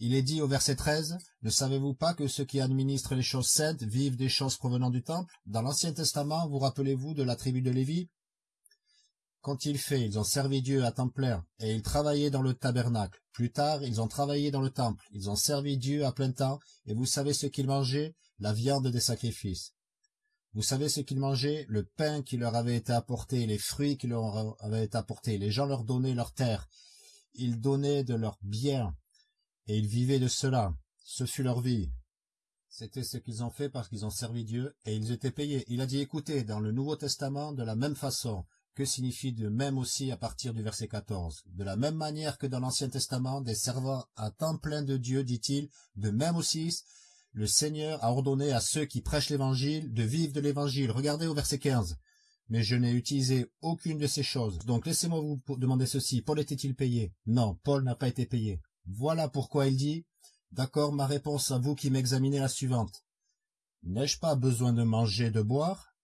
Il est dit au verset 13, « Ne savez-vous pas que ceux qui administrent les choses saintes vivent des choses provenant du temple ?» Dans l'Ancien Testament, vous rappelez-vous de la tribu de Lévi? Qu'ont-ils fait Ils ont servi Dieu à temps plein, et ils travaillaient dans le tabernacle. Plus tard, ils ont travaillé dans le temple, ils ont servi Dieu à plein temps, et vous savez ce qu'ils mangeaient? La viande des sacrifices. Vous savez ce qu'ils mangeaient? Le pain qui leur avait été apporté, les fruits qui leur avaient été apportés. Les gens leur donnaient leur terre. Ils donnaient de leur bien, et ils vivaient de cela. Ce fut leur vie. C'était ce qu'ils ont fait parce qu'ils ont servi Dieu, et ils étaient payés. Il a dit, écoutez, dans le Nouveau Testament, de la même façon, que signifie de même aussi à partir du verset 14 De la même manière que dans l'Ancien Testament, des servants à temps plein de Dieu, dit-il, de même aussi, le Seigneur a ordonné à ceux qui prêchent l'Évangile de vivre de l'Évangile. Regardez au verset 15. Mais je n'ai utilisé aucune de ces choses. Donc laissez-moi vous demander ceci. Paul était-il payé? Non, Paul n'a pas été payé. Voilà pourquoi il dit, D'accord, ma réponse à vous qui m'examinez la suivante. N'ai-je pas besoin de manger, de boire?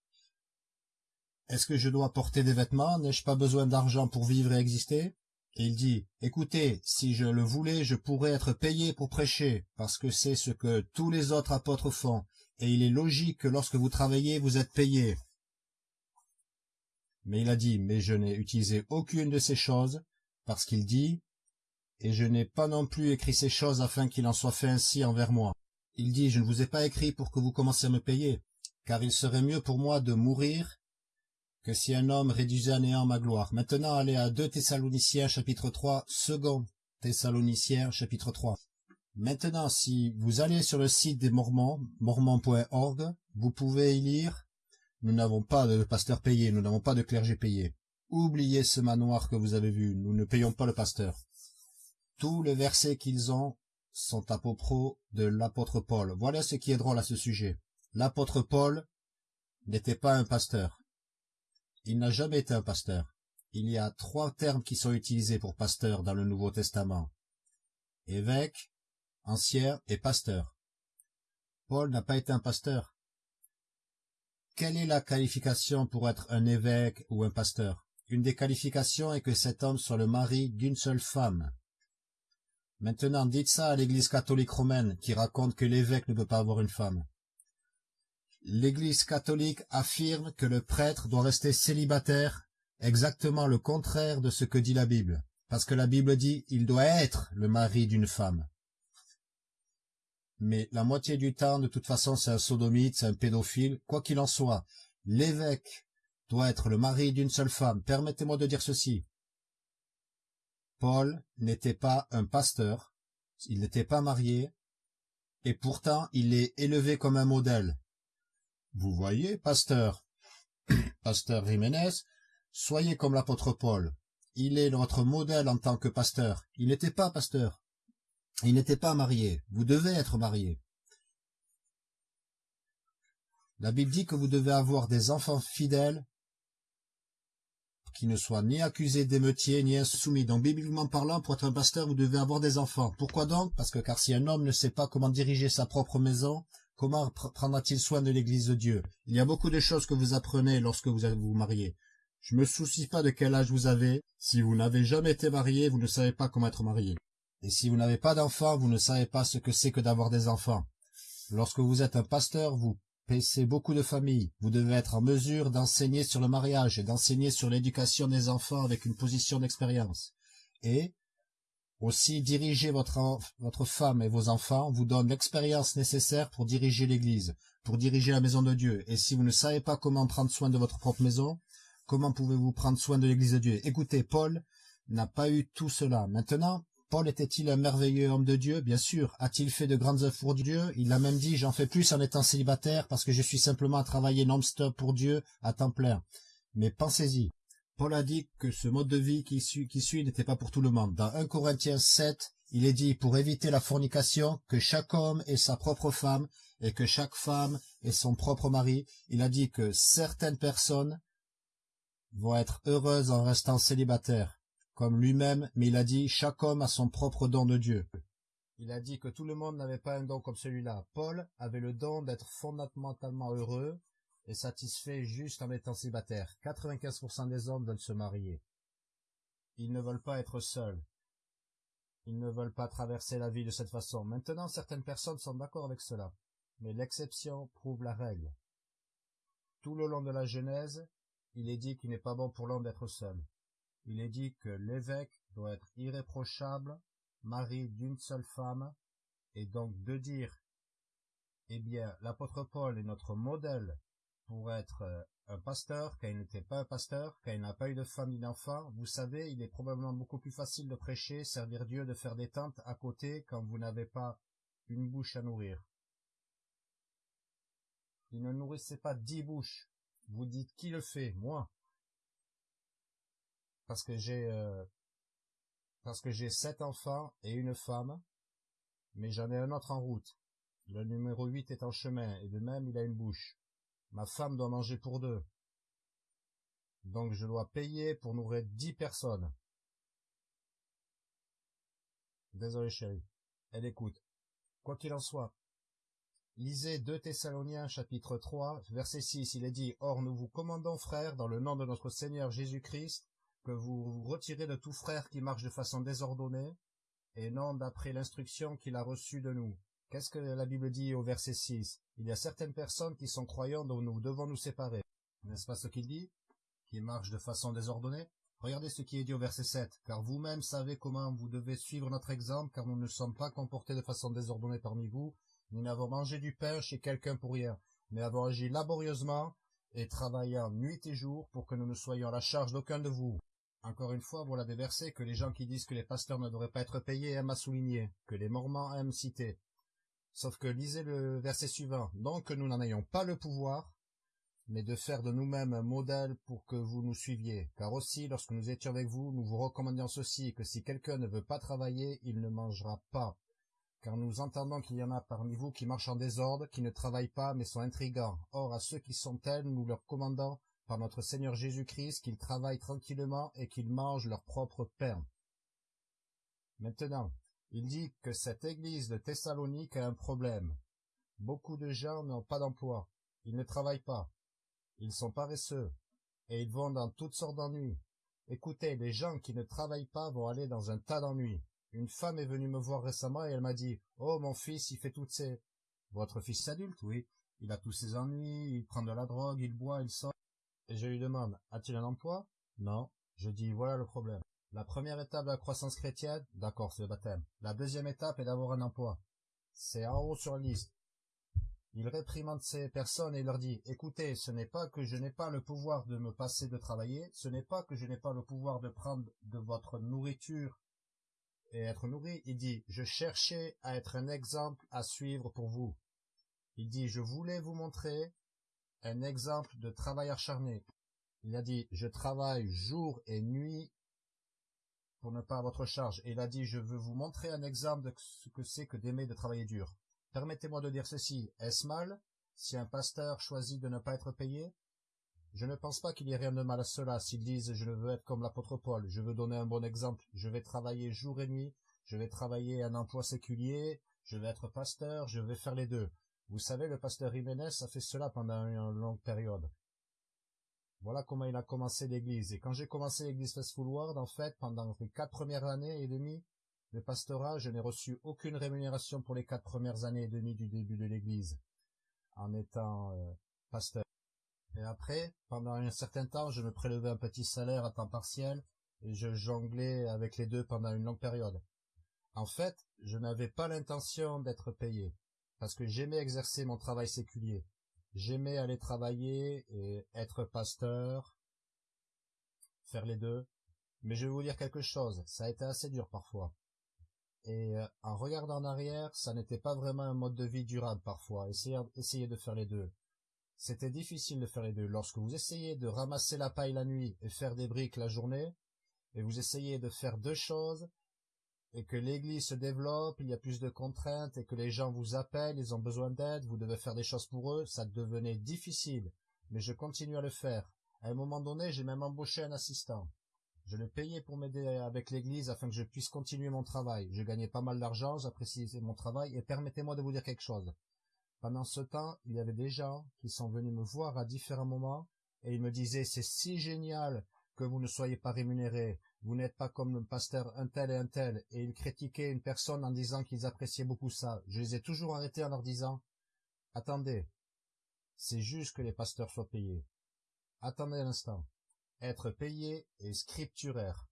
Est-ce que je dois porter des vêtements? N'ai-je pas besoin d'argent pour vivre et exister? Et il dit, écoutez, si je le voulais, je pourrais être payé pour prêcher, parce que c'est ce que tous les autres apôtres font, et il est logique que lorsque vous travaillez, vous êtes payé. Mais il a dit, mais je n'ai utilisé aucune de ces choses, parce qu'il dit, et je n'ai pas non plus écrit ces choses afin qu'il en soit fait ainsi envers moi. Il dit, je ne vous ai pas écrit pour que vous commenciez à me payer, car il serait mieux pour moi de mourir que si un homme réduisait à néant ma gloire. Maintenant, allez à 2 Thessaloniciens chapitre 3, second Thessaloniciens chapitre 3. Maintenant, si vous allez sur le site des Mormons, mormons.org, vous pouvez y lire « Nous n'avons pas de pasteur payé, nous n'avons pas de clergé payé. Oubliez ce manoir que vous avez vu, nous ne payons pas le pasteur. » Tous les versets qu'ils ont sont à propos de l'apôtre Paul. Voilà ce qui est drôle à ce sujet. L'apôtre Paul n'était pas un pasteur. Il n'a jamais été un pasteur. Il y a trois termes qui sont utilisés pour pasteur dans le Nouveau Testament. Évêque, ancien et pasteur. Paul n'a pas été un pasteur. Quelle est la qualification pour être un évêque ou un pasteur? Une des qualifications est que cet homme soit le mari d'une seule femme. Maintenant, dites ça à l'Église catholique romaine qui raconte que l'évêque ne peut pas avoir une femme. L'Église catholique affirme que le prêtre doit rester célibataire, exactement le contraire de ce que dit la Bible, parce que la Bible dit il doit être le mari d'une femme. Mais la moitié du temps, de toute façon, c'est un sodomite, c'est un pédophile, quoi qu'il en soit. L'évêque doit être le mari d'une seule femme. Permettez-moi de dire ceci. Paul n'était pas un pasteur, il n'était pas marié, et pourtant il est élevé comme un modèle. Vous voyez, pasteur, pasteur Jiménez, soyez comme l'apôtre Paul. Il est notre modèle en tant que pasteur. Il n'était pas pasteur. Il n'était pas marié. Vous devez être marié. La Bible dit que vous devez avoir des enfants fidèles qui ne soient ni accusés d'émeutiers ni insoumis. Donc, bibliquement parlant, pour être un pasteur, vous devez avoir des enfants. Pourquoi donc? Parce que car si un homme ne sait pas comment diriger sa propre maison, Comment prendra-t-il soin de l'Église de Dieu? Il y a beaucoup de choses que vous apprenez lorsque vous vous mariez. Je me soucie pas de quel âge vous avez. Si vous n'avez jamais été marié, vous ne savez pas comment être marié. Et si vous n'avez pas d'enfants, vous ne savez pas ce que c'est que d'avoir des enfants. Lorsque vous êtes un pasteur, vous paissez beaucoup de familles. Vous devez être en mesure d'enseigner sur le mariage et d'enseigner sur l'éducation des enfants avec une position d'expérience. Et, aussi, diriger votre, votre femme et vos enfants vous donne l'expérience nécessaire pour diriger l'Église, pour diriger la maison de Dieu. Et si vous ne savez pas comment prendre soin de votre propre maison, comment pouvez-vous prendre soin de l'Église de Dieu? Écoutez, Paul n'a pas eu tout cela. Maintenant, Paul était-il un merveilleux homme de Dieu? Bien sûr. A-t-il fait de grandes œuvres pour Dieu? Il a même dit, j'en fais plus en étant célibataire parce que je suis simplement à travailler non-stop pour Dieu à temps plein. Mais pensez-y, Paul a dit que ce mode de vie qui suit, n'était pas pour tout le monde. Dans 1 Corinthiens 7, il est dit, pour éviter la fornication, que chaque homme ait sa propre femme et que chaque femme ait son propre mari. Il a dit que certaines personnes vont être heureuses en restant célibataires, comme lui-même, mais il a dit, chaque homme a son propre don de Dieu. Il a dit que tout le monde n'avait pas un don comme celui-là. Paul avait le don d'être fondamentalement heureux, est satisfait juste en étant célibataire. 95% des hommes veulent se marier. Ils ne veulent pas être seuls. Ils ne veulent pas traverser la vie de cette façon. Maintenant, certaines personnes sont d'accord avec cela, mais l'exception prouve la règle. Tout le long de la Genèse, il est dit qu'il n'est pas bon pour l'homme d'être seul. Il est dit que l'évêque doit être irréprochable, mari d'une seule femme, et donc de dire, eh bien, l'apôtre Paul est notre modèle pour être euh, un pasteur, quand il n'était pas un pasteur, quand il n'a pas eu de femme ni d'enfant, vous savez, il est probablement beaucoup plus facile de prêcher, servir Dieu, de faire des tentes à côté quand vous n'avez pas une bouche à nourrir. Il ne nourrissait pas dix bouches. Vous dites qui le fait? Moi? Parce que j'ai euh, parce que j'ai sept enfants et une femme, mais j'en ai un autre en route. Le numéro huit est en chemin, et de même il a une bouche. Ma femme doit manger pour deux. Donc je dois payer pour nourrir dix personnes. Désolé chérie. Elle écoute. Quoi qu'il en soit. Lisez 2 Thessaloniens chapitre 3 verset 6. Il est dit, Or nous vous commandons frères dans le nom de notre Seigneur Jésus-Christ que vous vous retirez de tout frère qui marche de façon désordonnée et non d'après l'instruction qu'il a reçue de nous Qu'est-ce que la Bible dit au verset 6 Il y a certaines personnes qui sont croyantes dont nous devons nous séparer. N'est-ce pas ce qu'il dit? Qui marchent de façon désordonnée? Regardez ce qui est dit au verset 7. Car vous-même savez comment vous devez suivre notre exemple, car nous ne sommes pas comportés de façon désordonnée parmi vous. Nous n'avons mangé du pain chez quelqu'un pour rien, mais avons agi laborieusement et travaillant nuit et jour pour que nous ne soyons à la charge d'aucun de vous. Encore une fois, voilà des versets que les gens qui disent que les pasteurs ne devraient pas être payés aiment à souligner, que les mormons aiment citer. Sauf que lisez le verset suivant. Donc que nous n'en ayons pas le pouvoir, mais de faire de nous-mêmes un modèle pour que vous nous suiviez. Car aussi, lorsque nous étions avec vous, nous vous recommandions ceci, que si quelqu'un ne veut pas travailler, il ne mangera pas. Car nous entendons qu'il y en a parmi vous qui marchent en désordre, qui ne travaillent pas, mais sont intrigants. Or, à ceux qui sont tels, nous leur commandons, par notre Seigneur Jésus-Christ, qu'ils travaillent tranquillement et qu'ils mangent leur propre pain. Maintenant, il dit que cette église de Thessalonique a un problème. Beaucoup de gens n'ont pas d'emploi. Ils ne travaillent pas. Ils sont paresseux. Et ils vont dans toutes sortes d'ennuis. Écoutez, les gens qui ne travaillent pas vont aller dans un tas d'ennuis. Une femme est venue me voir récemment et elle m'a dit, oh, mon fils, il fait toutes ces... Votre fils adulte, oui. Il a tous ses ennuis, il prend de la drogue, il boit, il sort. Et je lui demande, a-t-il un emploi? Non. Je dis, voilà le problème. La première étape de la croissance chrétienne, d'accord, c'est le baptême. La deuxième étape est d'avoir un emploi. C'est en haut sur la liste. Il réprimande ces personnes et leur dit, écoutez, ce n'est pas que je n'ai pas le pouvoir de me passer de travailler, ce n'est pas que je n'ai pas le pouvoir de prendre de votre nourriture et être nourri. Il dit, je cherchais à être un exemple à suivre pour vous. Il dit, je voulais vous montrer un exemple de travail acharné. Il a dit, je travaille jour et nuit pour ne pas à votre charge. Et il a dit, je veux vous montrer un exemple de ce que c'est que d'aimer de travailler dur. Permettez-moi de dire ceci. Est-ce mal si un pasteur choisit de ne pas être payé? Je ne pense pas qu'il y ait rien de mal à cela s'ils disent je veux être comme l'apôtre Paul, je veux donner un bon exemple, je vais travailler jour et nuit, je vais travailler un emploi séculier, je vais être pasteur, je vais faire les deux. Vous savez, le pasteur Jiménez a fait cela pendant une longue période. Voilà comment il a commencé l'église. Et quand j'ai commencé l'église Faithful World, en fait, pendant les quatre premières années et demie de pastorat, je n'ai reçu aucune rémunération pour les quatre premières années et demie du début de l'église, en étant euh, pasteur. Et après, pendant un certain temps, je me prélevais un petit salaire à temps partiel et je jonglais avec les deux pendant une longue période. En fait, je n'avais pas l'intention d'être payé, parce que j'aimais exercer mon travail séculier. J'aimais aller travailler et être pasteur, faire les deux. Mais je vais vous dire quelque chose, ça a été assez dur parfois. Et euh, en regardant en arrière, ça n'était pas vraiment un mode de vie durable parfois, essayer, de faire les deux. C'était difficile de faire les deux. Lorsque vous essayez de ramasser la paille la nuit et faire des briques la journée, et vous essayez de faire deux choses, et que l'église se développe, il y a plus de contraintes et que les gens vous appellent, ils ont besoin d'aide, vous devez faire des choses pour eux, ça devenait difficile. Mais je continue à le faire. À un moment donné, j'ai même embauché un assistant. Je le payais pour m'aider avec l'église afin que je puisse continuer mon travail. Je gagnais pas mal d'argent, j'appréciais mon travail et permettez-moi de vous dire quelque chose. Pendant ce temps, il y avait des gens qui sont venus me voir à différents moments et ils me disaient c'est si génial que vous ne soyez pas rémunéré. Vous n'êtes pas comme le pasteur un tel et un tel, et ils critiquaient une personne en disant qu'ils appréciaient beaucoup ça. Je les ai toujours arrêtés en leur disant, attendez, c'est juste que les pasteurs soient payés. Attendez un instant. Être payé est scripturaire.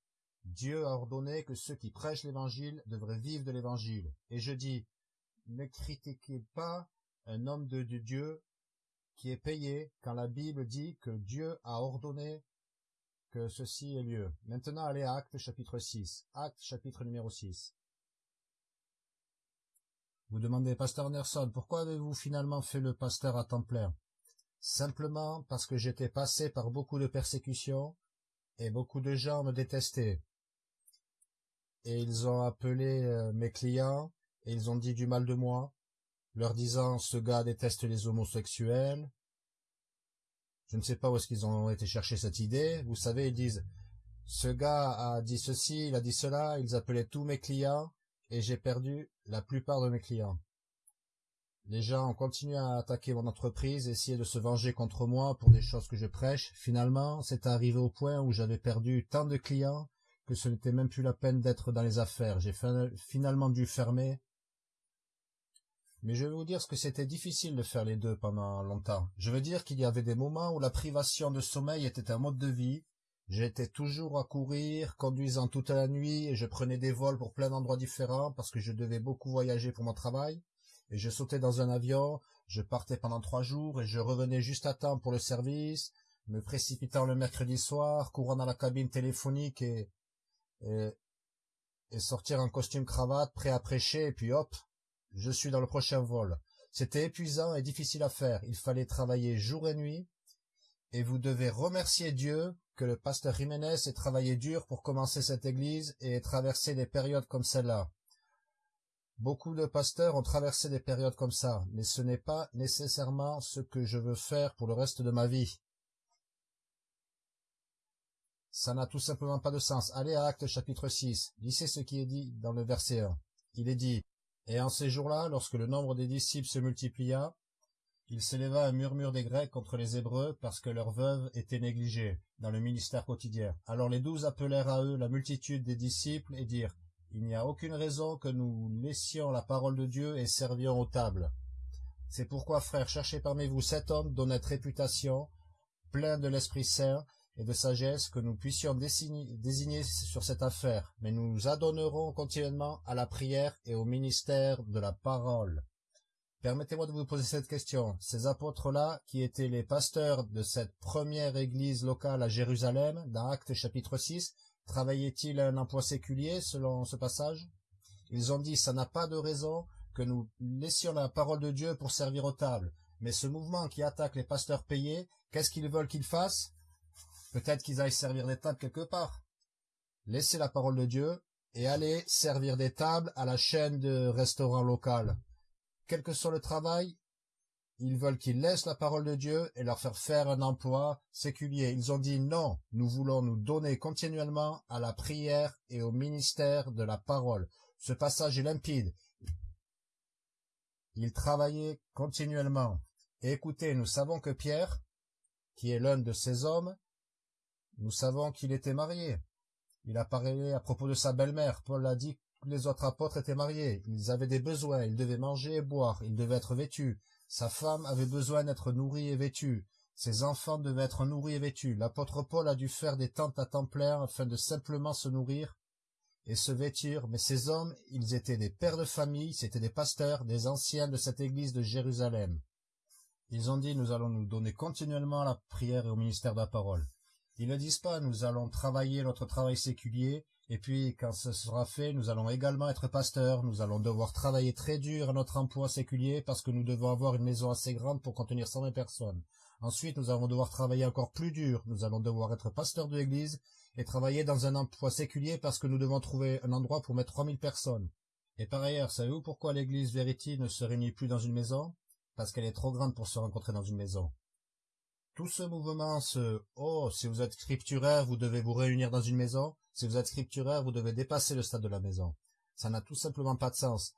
Dieu a ordonné que ceux qui prêchent l'évangile devraient vivre de l'évangile. Et je dis, ne critiquez pas un homme de Dieu qui est payé quand la Bible dit que Dieu a ordonné ceci ait lieu. Maintenant, allez à Acte chapitre 6. Acte chapitre numéro 6. Vous demandez, Pasteur Anderson, pourquoi avez-vous finalement fait le pasteur à temps plein? Simplement parce que j'étais passé par beaucoup de persécutions et beaucoup de gens me détestaient. Et ils ont appelé euh, mes clients et ils ont dit du mal de moi, leur disant ce gars déteste les homosexuels. Je ne sais pas où est-ce qu'ils ont été chercher cette idée. Vous savez, ils disent ce gars a dit ceci, il a dit cela, ils appelaient tous mes clients et j'ai perdu la plupart de mes clients. Les gens ont continué à attaquer mon entreprise, essayer de se venger contre moi pour des choses que je prêche. Finalement, c'est arrivé au point où j'avais perdu tant de clients que ce n'était même plus la peine d'être dans les affaires. J'ai finalement dû fermer mais je vais vous dire ce que c'était difficile de faire les deux pendant longtemps. Je veux dire qu'il y avait des moments où la privation de sommeil était un mode de vie. J'étais toujours à courir, conduisant toute la nuit, et je prenais des vols pour plein d'endroits différents parce que je devais beaucoup voyager pour mon travail. Et je sautais dans un avion, je partais pendant trois jours et je revenais juste à temps pour le service, me précipitant le mercredi soir, courant dans la cabine téléphonique et, et, et sortir en costume cravate, prêt à prêcher, et puis hop, je suis dans le prochain vol. C'était épuisant et difficile à faire. Il fallait travailler jour et nuit. Et vous devez remercier Dieu que le pasteur Jiménez ait travaillé dur pour commencer cette église et ait traversé des périodes comme celle-là. Beaucoup de pasteurs ont traversé des périodes comme ça, mais ce n'est pas nécessairement ce que je veux faire pour le reste de ma vie. Ça n'a tout simplement pas de sens. Allez à Acte chapitre 6. Lisez ce qui est dit dans le verset 1. Il est dit, et en ces jours-là, lorsque le nombre des disciples se multiplia, il s'éleva un murmure des Grecs contre les Hébreux parce que leurs veuves étaient négligées dans le ministère quotidien. Alors les douze appelèrent à eux la multitude des disciples et dirent, Il n'y a aucune raison que nous laissions la parole de Dieu et servions aux tables. C'est pourquoi, frères, cherchez parmi vous sept hommes d'honnête réputation, pleins de l'Esprit Saint, et de sagesse que nous puissions désigner sur cette affaire, mais nous nous adonnerons continuellement à la prière et au ministère de la parole. Permettez-moi de vous poser cette question. Ces apôtres-là, qui étaient les pasteurs de cette première église locale à Jérusalem, dans Actes chapitre 6, travaillaient-ils un emploi séculier selon ce passage? Ils ont dit, ça n'a pas de raison que nous laissions la parole de Dieu pour servir aux tables. Mais ce mouvement qui attaque les pasteurs payés, qu'est-ce qu'ils veulent qu'ils fassent? Peut-être qu'ils aillent servir des tables quelque part. Laissez la parole de Dieu et allez servir des tables à la chaîne de restaurants local. Quel que soit le travail, ils veulent qu'ils laissent la parole de Dieu et leur faire faire un emploi séculier. Ils ont dit non, nous voulons nous donner continuellement à la prière et au ministère de la parole. Ce passage est limpide. Ils travaillaient continuellement. Écoutez, nous savons que Pierre, qui est l'un de ces hommes, nous savons qu'il était marié. Il a parlé à propos de sa belle-mère. Paul a dit que les autres apôtres étaient mariés. Ils avaient des besoins. Ils devaient manger et boire. Ils devaient être vêtus. Sa femme avait besoin d'être nourrie et vêtue. Ses enfants devaient être nourris et vêtus. L'apôtre Paul a dû faire des tentes à temps plein afin de simplement se nourrir et se vêtir. Mais ces hommes, ils étaient des pères de famille, c'étaient des pasteurs, des anciens de cette église de Jérusalem. Ils ont dit, nous allons nous donner continuellement à la prière et au ministère de la parole. Ils ne disent pas nous allons travailler notre travail séculier, et puis quand ce sera fait, nous allons également être pasteurs, nous allons devoir travailler très dur à notre emploi séculier parce que nous devons avoir une maison assez grande pour contenir 120 personnes. Ensuite, nous allons devoir travailler encore plus dur, nous allons devoir être pasteurs de l'église et travailler dans un emploi séculier parce que nous devons trouver un endroit pour mettre 3000 personnes. Et par ailleurs, savez-vous pourquoi l'église Verity ne se réunit plus dans une maison? Parce qu'elle est trop grande pour se rencontrer dans une maison. Tout ce mouvement, ce « Oh, si vous êtes scripturaire, vous devez vous réunir dans une maison. Si vous êtes scripturaire, vous devez dépasser le stade de la maison. » Ça n'a tout simplement pas de sens.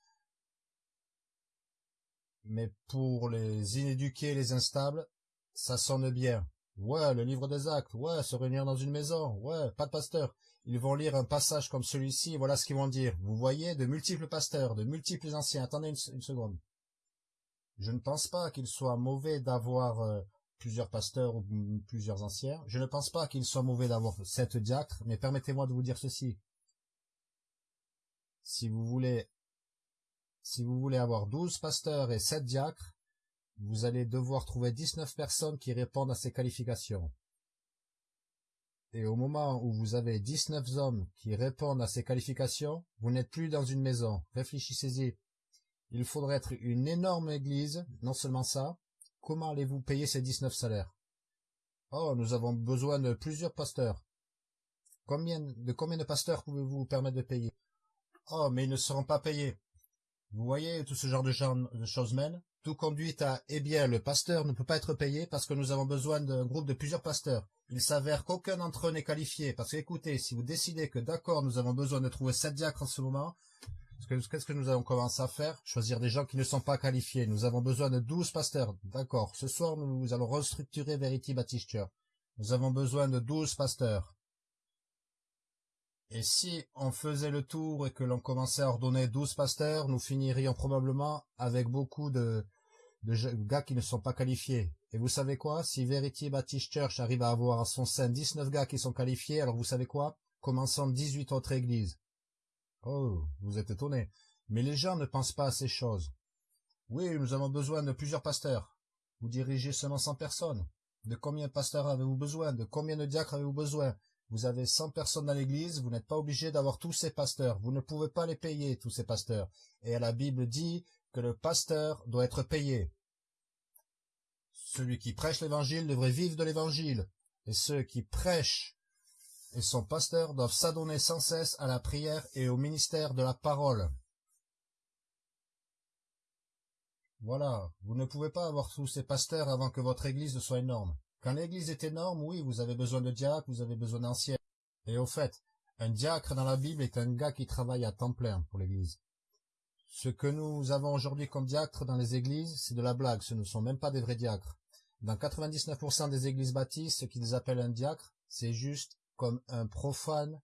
Mais pour les inéduqués, les instables, ça sonne bien. Ouais, le livre des actes, ouais, se réunir dans une maison, ouais, pas de pasteur. ils vont lire un passage comme celui-ci, voilà ce qu'ils vont dire. Vous voyez, de multiples pasteurs, de multiples anciens. Attendez une, seconde. Je ne pense pas qu'il soit mauvais d'avoir euh, plusieurs pasteurs ou plusieurs anciens. Je ne pense pas qu'il soit mauvais d'avoir sept diacres, mais permettez-moi de vous dire ceci. Si vous voulez, si vous voulez avoir douze pasteurs et sept diacres, vous allez devoir trouver dix-neuf personnes qui répondent à ces qualifications. Et au moment où vous avez dix-neuf hommes qui répondent à ces qualifications, vous n'êtes plus dans une maison. Réfléchissez-y. Il faudrait être une énorme église, non seulement ça, comment allez-vous payer ces dix-neuf salaires? Oh, nous avons besoin de plusieurs pasteurs. Combien, de combien de pasteurs pouvez-vous vous permettre de payer? Oh, mais ils ne seront pas payés. Vous voyez tout ce genre de, de choses mènent Tout conduit à, eh bien, le pasteur ne peut pas être payé parce que nous avons besoin d'un groupe de plusieurs pasteurs. Il s'avère qu'aucun d'entre eux n'est qualifié, parce que écoutez, si vous décidez que d'accord, nous avons besoin de trouver sept diacres en ce moment, qu'est-ce que nous allons commencer à faire Choisir des gens qui ne sont pas qualifiés. Nous avons besoin de douze pasteurs. D'accord, ce soir, nous allons restructurer Verity Baptist Church. Nous avons besoin de douze pasteurs. Et si on faisait le tour et que l'on commençait à ordonner douze pasteurs, nous finirions probablement avec beaucoup de, de gars qui ne sont pas qualifiés. Et vous savez quoi? Si Verity Baptist Church arrive à avoir à son sein 19 gars qui sont qualifiés, alors vous savez quoi? Commençons 18 autres églises. Oh, vous êtes étonné. Mais les gens ne pensent pas à ces choses. Oui, nous avons besoin de plusieurs pasteurs. Vous dirigez seulement 100 personnes. De combien de pasteurs avez-vous besoin? De combien de diacres avez-vous besoin? Vous avez 100 personnes dans l'église, vous n'êtes pas obligé d'avoir tous ces pasteurs. Vous ne pouvez pas les payer, tous ces pasteurs. Et la Bible dit que le pasteur doit être payé. Celui qui prêche l'évangile devrait vivre de l'évangile, et ceux qui prêchent et sont pasteurs doivent s'adonner sans cesse à la prière et au ministère de la parole. Voilà, vous ne pouvez pas avoir tous ces pasteurs avant que votre église ne soit énorme. Quand l'église est énorme, oui, vous avez besoin de diacres, vous avez besoin d'anciens. Et au fait, un diacre dans la Bible est un gars qui travaille à temps plein pour l'église. Ce que nous avons aujourd'hui comme diacres dans les églises, c'est de la blague, ce ne sont même pas des vrais diacres. Dans 99% des églises baptistes, ce qu'ils appellent un diacre, c'est juste comme un profane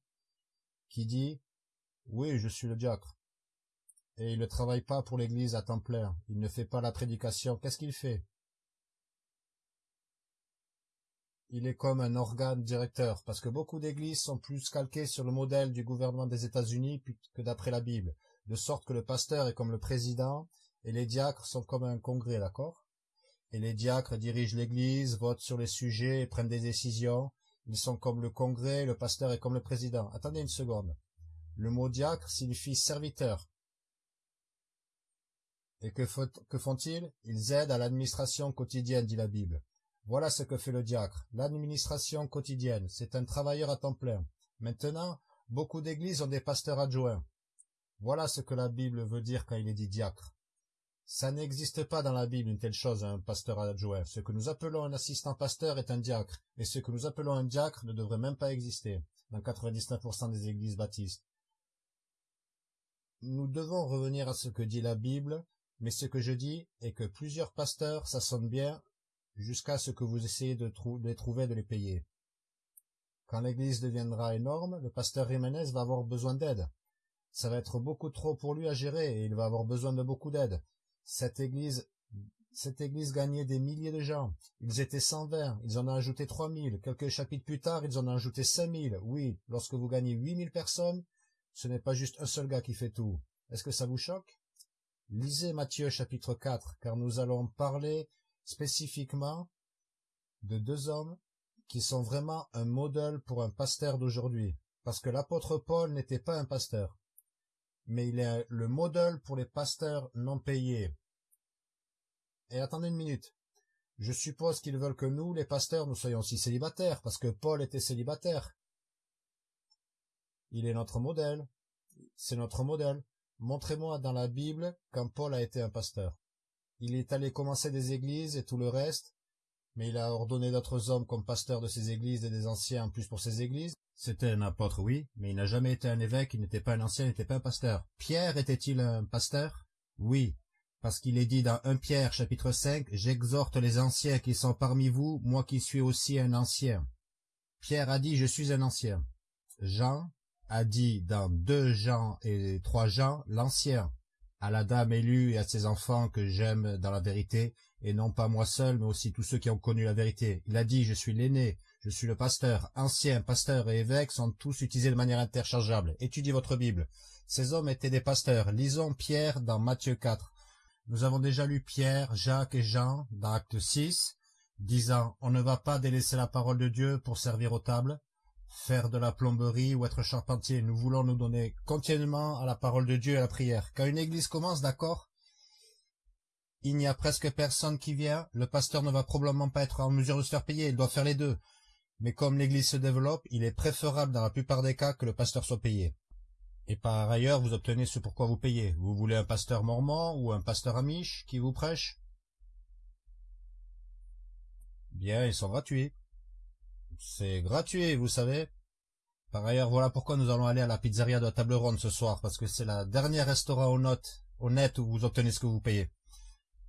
qui dit « Oui, je suis le diacre ». Et il ne travaille pas pour l'église à temps plein, il ne fait pas la prédication. Qu'est-ce qu'il fait? Il est comme un organe directeur, parce que beaucoup d'églises sont plus calquées sur le modèle du gouvernement des États-Unis que d'après la Bible de sorte que le pasteur est comme le président et les diacres sont comme un congrès, d'accord? Et les diacres dirigent l'église, votent sur les sujets et prennent des décisions. Ils sont comme le congrès, le pasteur est comme le président. Attendez une seconde. Le mot diacre signifie serviteur. Et que, font-ils? Ils aident à l'administration quotidienne, dit la Bible. Voilà ce que fait le diacre. L'administration quotidienne, c'est un travailleur à temps plein. Maintenant, beaucoup d'églises ont des pasteurs adjoints. Voilà ce que la Bible veut dire quand il est dit diacre. Ça n'existe pas dans la Bible une telle chose, un pasteur adjoint. Ce que nous appelons un assistant pasteur est un diacre, et ce que nous appelons un diacre ne devrait même pas exister dans 99% des églises baptistes. Nous devons revenir à ce que dit la Bible, mais ce que je dis est que plusieurs pasteurs, ça sonne bien, jusqu'à ce que vous essayez de, les trouver, de les payer. Quand l'église deviendra énorme, le pasteur Jiménez va avoir besoin d'aide. Ça va être beaucoup trop pour lui à gérer et il va avoir besoin de beaucoup d'aide. Cette église, gagnait des milliers de gens. Ils étaient 120, ils en ont ajouté 3000. Quelques chapitres plus tard, ils en ont ajouté 5000. Oui, lorsque vous gagnez 8000 personnes, ce n'est pas juste un seul gars qui fait tout. Est-ce que ça vous choque? Lisez Matthieu chapitre 4, car nous allons parler spécifiquement de deux hommes qui sont vraiment un modèle pour un pasteur d'aujourd'hui. Parce que l'apôtre Paul n'était pas un pasteur mais il est le modèle pour les pasteurs non payés. Et attendez une minute. Je suppose qu'ils veulent que nous, les pasteurs, nous soyons aussi célibataires, parce que Paul était célibataire. Il est notre modèle. C'est notre modèle. Montrez-moi dans la Bible quand Paul a été un pasteur. Il est allé commencer des églises et tout le reste, mais il a ordonné d'autres hommes comme pasteurs de ces églises et des anciens en plus pour ces églises. C'était un apôtre, oui, mais il n'a jamais été un évêque, il n'était pas un ancien, il n'était pas un pasteur. Pierre était-il un pasteur? Oui, parce qu'il est dit dans 1 Pierre chapitre 5, « J'exhorte les anciens qui sont parmi vous, moi qui suis aussi un ancien. » Pierre a dit « Je suis un ancien. » Jean, a dit dans deux Jean et trois Jean l'ancien, à la dame élue et à ses enfants que j'aime dans la vérité, et non pas moi seul, mais aussi tous ceux qui ont connu la vérité. Il a dit, je suis l'aîné, je suis le pasteur, ancien, pasteur et évêque sont tous utilisés de manière interchangeable. Étudiez votre Bible. Ces hommes étaient des pasteurs. Lisons Pierre dans Matthieu 4. Nous avons déjà lu Pierre, Jacques et Jean dans Acte 6, disant « On ne va pas délaisser la parole de Dieu pour servir aux tables, faire de la plomberie ou être charpentier. Nous voulons nous donner continuellement à la parole de Dieu et à la prière. Quand une église commence, d'accord Il n'y a presque personne qui vient. Le pasteur ne va probablement pas être en mesure de se faire payer. Il doit faire les deux. Mais comme l'église se développe, il est préférable dans la plupart des cas que le pasteur soit payé. Et par ailleurs, vous obtenez ce pourquoi vous payez. Vous voulez un pasteur mormon ou un pasteur amiche qui vous prêche? Bien, ils sont gratuits. C'est gratuit, vous savez. Par ailleurs, voilà pourquoi nous allons aller à la pizzeria de la table ronde ce soir, parce que c'est la dernière restaurant honnête, honnête où vous obtenez ce que vous payez.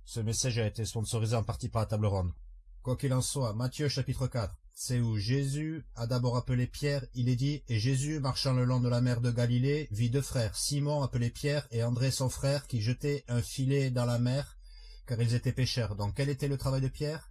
Ce message a été sponsorisé en partie par la table ronde. Quoi qu'il en soit, Matthieu chapitre 4, c'est où Jésus a d'abord appelé Pierre, il est dit, et Jésus, marchant le long de la mer de Galilée, vit deux frères, Simon appelé Pierre et André son frère, qui jetaient un filet dans la mer, car ils étaient pêcheurs. Donc quel était le travail de Pierre?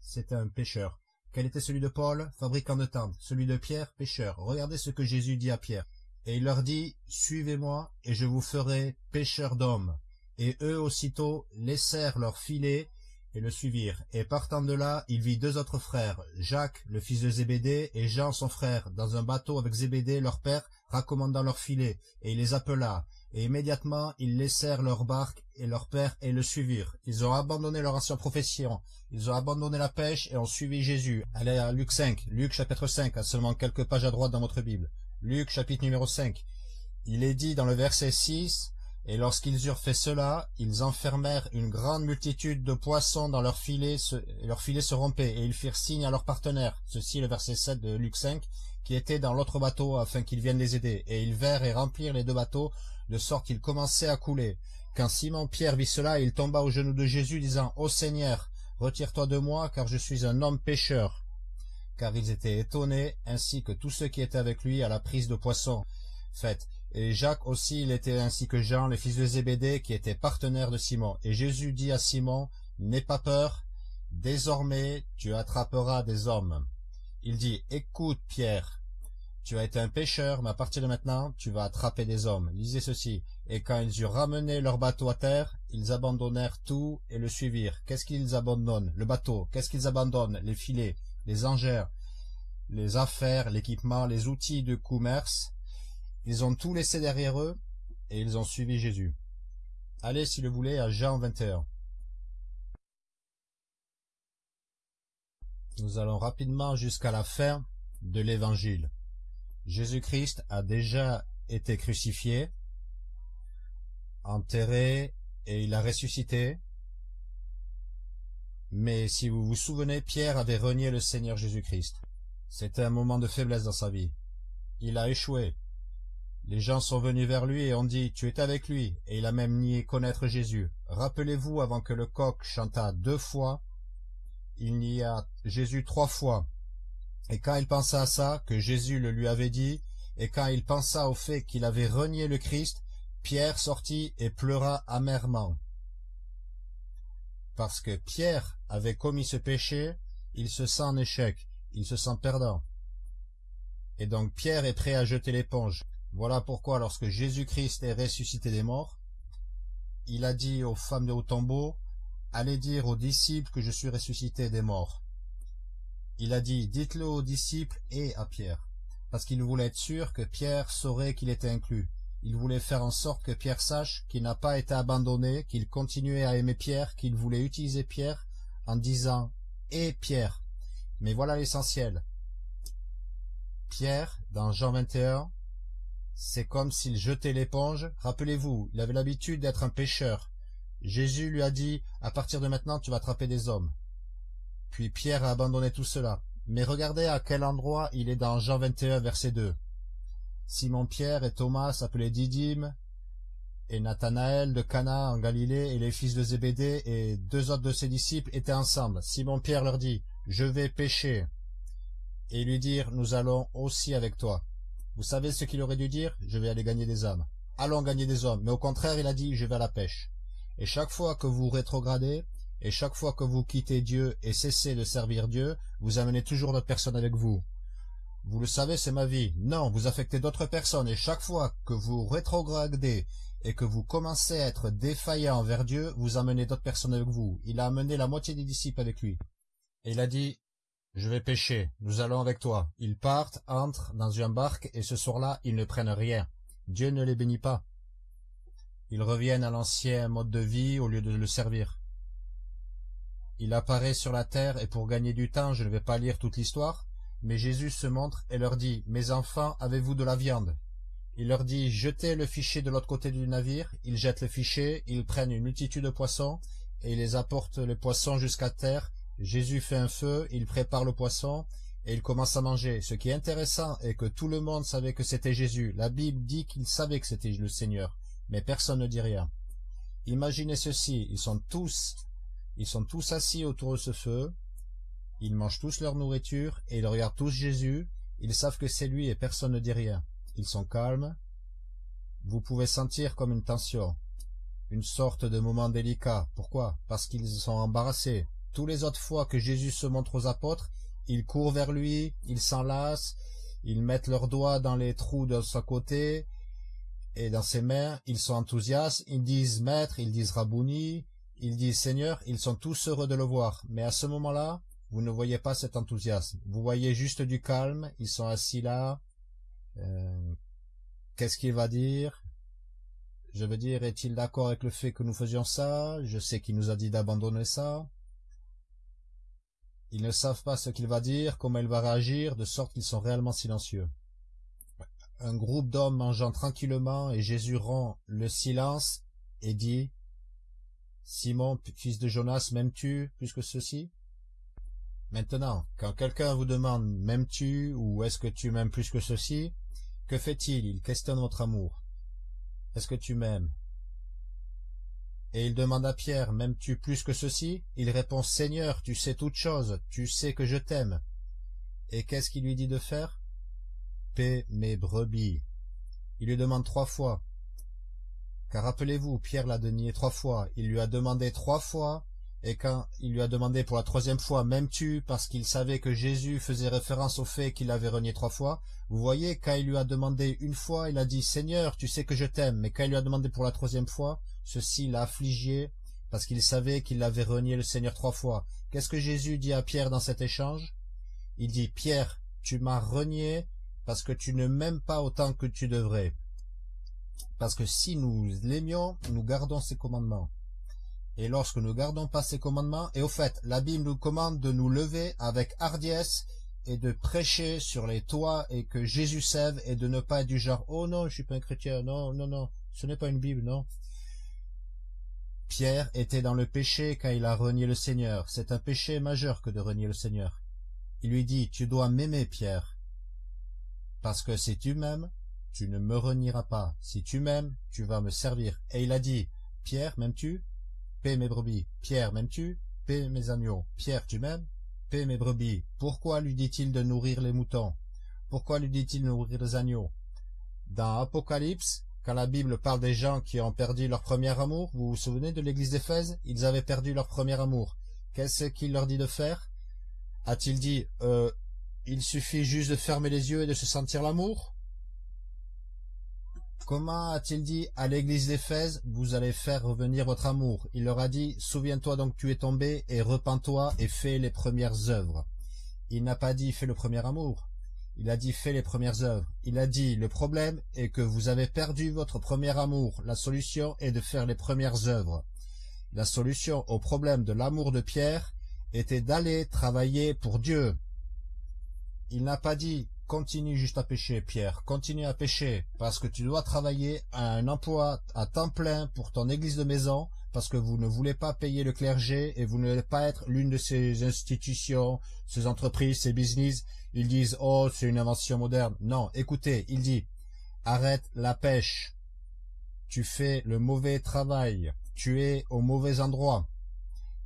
C'était un pêcheur. Quel était celui de Paul, fabricant de tentes, celui de Pierre, pêcheur. Regardez ce que Jésus dit à Pierre. Et il leur dit, Suivez-moi, et je vous ferai pêcheurs d'hommes. Et eux aussitôt laissèrent leur filet et le suivirent. Et partant de là, il vit deux autres frères, Jacques, le fils de Zébédée, et Jean son frère, dans un bateau avec Zébédée leur père, raccommandant leur filet, et il les appela. Et immédiatement, ils laissèrent leur barque et leur père et le suivirent. Ils ont abandonné leur ancienne profession. Ils ont abandonné la pêche et ont suivi Jésus. Allez à Luc 5, Luc chapitre 5, à seulement quelques pages à droite dans votre Bible. Luc chapitre numéro 5. Il est dit dans le verset 6, et lorsqu'ils eurent fait cela, ils enfermèrent une grande multitude de poissons dans leurs filets, et leurs filets se rompaient, et ils firent signe à leurs partenaires, ceci le verset 7 de Luc 5, qui étaient dans l'autre bateau afin qu'ils viennent les aider. Et ils vinrent et remplirent les deux bateaux, de sorte qu'ils commençaient à couler. Quand Simon-Pierre vit cela, il tomba aux genoux de Jésus, disant, Ô Seigneur, retire-toi de moi, car je suis un homme pécheur. Car ils étaient étonnés, ainsi que tous ceux qui étaient avec lui à la prise de poissons. Faites, et Jacques aussi, il était ainsi que Jean, les fils de Zébédée, qui étaient partenaires de Simon. Et Jésus dit à Simon, N'aie pas peur, désormais tu attraperas des hommes. Il dit, Écoute, Pierre, tu as été un pêcheur, mais à partir de maintenant, tu vas attraper des hommes. Lisez ceci. Et quand ils eurent ramené leur bateau à terre, ils abandonnèrent tout et le suivirent. Qu'est-ce qu'ils abandonnent? Le bateau. Qu'est-ce qu'ils abandonnent? Les filets, les engères, les affaires, l'équipement, les outils de commerce, ils ont tout laissé derrière eux, et ils ont suivi Jésus. Allez, si le voulez, à Jean 21. Nous allons rapidement jusqu'à la fin de l'Évangile. Jésus-Christ a déjà été crucifié, enterré, et il a ressuscité. Mais si vous vous souvenez, Pierre avait renié le Seigneur Jésus-Christ. C'était un moment de faiblesse dans sa vie. Il a échoué. Les gens sont venus vers lui et ont dit, tu es avec lui, et il a même nié connaître Jésus. Rappelez-vous, avant que le coq chantât deux fois, il nia Jésus trois fois. Et quand il pensa à ça, que Jésus le lui avait dit, et quand il pensa au fait qu'il avait renié le Christ, Pierre sortit et pleura amèrement. Parce que Pierre avait commis ce péché, il se sent en échec, il se sent perdant. Et donc Pierre est prêt à jeter l'éponge. Voilà pourquoi lorsque Jésus-Christ est ressuscité des morts, il a dit aux femmes de tombeau, Allez dire aux disciples que je suis ressuscité des morts. Il a dit, dites-le aux disciples et à Pierre, parce qu'il voulait être sûr que Pierre saurait qu'il était inclus. Il voulait faire en sorte que Pierre sache qu'il n'a pas été abandonné, qu'il continuait à aimer Pierre, qu'il voulait utiliser Pierre en disant « et Pierre ». Mais voilà l'essentiel. Pierre, dans Jean 21, c'est comme s'il jetait l'éponge. Rappelez-vous, il avait l'habitude d'être un pêcheur. Jésus lui a dit, à partir de maintenant, tu vas attraper des hommes. Puis Pierre a abandonné tout cela. Mais regardez à quel endroit il est dans Jean 21, verset 2. Simon-Pierre et Thomas, appelés Didyme, et Nathanaël de Cana en Galilée, et les fils de Zébédée, et deux autres de ses disciples étaient ensemble. Simon-Pierre leur dit, Je vais pêcher. Et lui dire, Nous allons aussi avec toi. Vous savez ce qu'il aurait dû dire? Je vais aller gagner des hommes. Allons gagner des hommes. Mais au contraire, il a dit Je vais à la pêche. Et chaque fois que vous rétrogradez, et chaque fois que vous quittez Dieu et cessez de servir Dieu, vous amenez toujours d'autres personnes avec vous. Vous le savez, c'est ma vie. Non, vous affectez d'autres personnes, et chaque fois que vous rétrogradez et que vous commencez à être défaillant envers Dieu, vous amenez d'autres personnes avec vous. Il a amené la moitié des disciples avec lui. Et il a dit, je vais pêcher, nous allons avec toi. Ils partent, entrent dans une barque, et ce soir-là, ils ne prennent rien. Dieu ne les bénit pas. Ils reviennent à l'ancien mode de vie au lieu de le servir. Il apparaît sur la terre, et pour gagner du temps, je ne vais pas lire toute l'histoire, mais Jésus se montre et leur dit, Mes enfants, avez-vous de la viande? Il leur dit, Jetez le fichier de l'autre côté du navire. Ils jettent le fichier, ils prennent une multitude de poissons, et ils les apportent les poissons jusqu'à terre. Jésus fait un feu, il prépare le poisson, et il commence à manger. Ce qui est intéressant est que tout le monde savait que c'était Jésus. La Bible dit qu'il savait que c'était le Seigneur, mais personne ne dit rien. Imaginez ceci, ils sont tous ils sont tous assis autour de ce feu, ils mangent tous leur nourriture, et ils regardent tous Jésus, ils savent que c'est lui et personne ne dit rien. Ils sont calmes. Vous pouvez sentir comme une tension, une sorte de moment délicat. Pourquoi? Parce qu'ils sont embarrassés. Tous les autres fois que Jésus se montre aux apôtres, ils courent vers lui, ils s'enlacent, ils mettent leurs doigts dans les trous de sa côté et dans ses mains, ils sont enthousiastes, ils disent maître, ils disent rabouni, ils disent Seigneur, ils sont tous heureux de le voir, mais à ce moment-là, vous ne voyez pas cet enthousiasme. Vous voyez juste du calme, ils sont assis là. Euh, qu'est-ce qu'il va dire? Je veux dire, est-il d'accord avec le fait que nous faisions ça? Je sais qu'il nous a dit d'abandonner ça. Ils ne savent pas ce qu'il va dire, comment il va réagir, de sorte qu'ils sont réellement silencieux. Un groupe d'hommes mangeant tranquillement, et Jésus rend le silence et dit Simon, fils de Jonas, m'aimes-tu plus que ceci? Maintenant, quand quelqu'un vous demande m'aimes-tu ou est-ce que tu m'aimes plus que ceci, que fait-il? Il questionne votre amour. Est-ce que tu m'aimes? Et il demande à Pierre, m'aimes-tu plus que ceci? Il répond, Seigneur, tu sais toutes choses, tu sais que je t'aime. Et qu'est-ce qu'il lui dit de faire? Paix mes brebis. Il lui demande trois fois, car rappelez-vous, Pierre l'a dénié trois fois. Il lui a demandé trois fois, et quand il lui a demandé pour la troisième fois, m'aimes-tu, parce qu'il savait que Jésus faisait référence au fait qu'il avait renié trois fois, vous voyez, quand il lui a demandé une fois, il a dit, Seigneur, tu sais que je t'aime, mais quand il lui a demandé pour la troisième fois, ceci l'a affligé, parce qu'il savait qu'il avait renié le Seigneur trois fois. Qu'est-ce que Jésus dit à Pierre dans cet échange? Il dit, Pierre, tu m'as renié parce que tu ne m'aimes pas autant que tu devrais. Parce que si nous l'aimions, nous gardons ses commandements. Et lorsque nous gardons pas ses commandements, et au fait, la Bible nous commande de nous lever avec hardiesse et de prêcher sur les toits et que Jésus sève et de ne pas être du genre, oh non, je suis pas un chrétien, non, non, non, ce n'est pas une Bible, non. Pierre était dans le péché quand il a renié le Seigneur. C'est un péché majeur que de renier le Seigneur. Il lui dit, tu dois m'aimer, Pierre. Parce que si tu m'aimes, tu ne me renieras pas. Si tu m'aimes, tu vas me servir. Et il a dit, Pierre, m'aimes-tu? Paie mes brebis. Pierre, m'aimes-tu? Paie mes agneaux. Pierre, tu m'aimes? Paie mes brebis. Pourquoi lui dit-il de nourrir les moutons? Pourquoi lui dit-il de nourrir les agneaux? Dans Apocalypse, quand la Bible parle des gens qui ont perdu leur premier amour, vous vous souvenez de l'église d'Éphèse? Ils avaient perdu leur premier amour. Qu'est-ce qu'il leur dit de faire? A-t-il dit, euh, il suffit juste de fermer les yeux et de se sentir l'amour Comment a-t-il dit à l'église d'Éphèse, vous allez faire revenir votre amour Il leur a dit, souviens-toi donc tu es tombé, et repens-toi et fais les premières œuvres. Il n'a pas dit fais le premier amour. Il a dit fais les premières œuvres. Il a dit le problème est que vous avez perdu votre premier amour. La solution est de faire les premières œuvres. La solution au problème de l'amour de Pierre était d'aller travailler pour Dieu. Il n'a pas dit continue juste à pêcher, Pierre, continue à pêcher, parce que tu dois travailler à un emploi à temps plein pour ton église de maison, parce que vous ne voulez pas payer le clergé et vous ne voulez pas être l'une de ces institutions, ces entreprises, ces business. Ils disent, oh, c'est une invention moderne. Non, écoutez, il dit, arrête la pêche. Tu fais le mauvais travail. Tu es au mauvais endroit.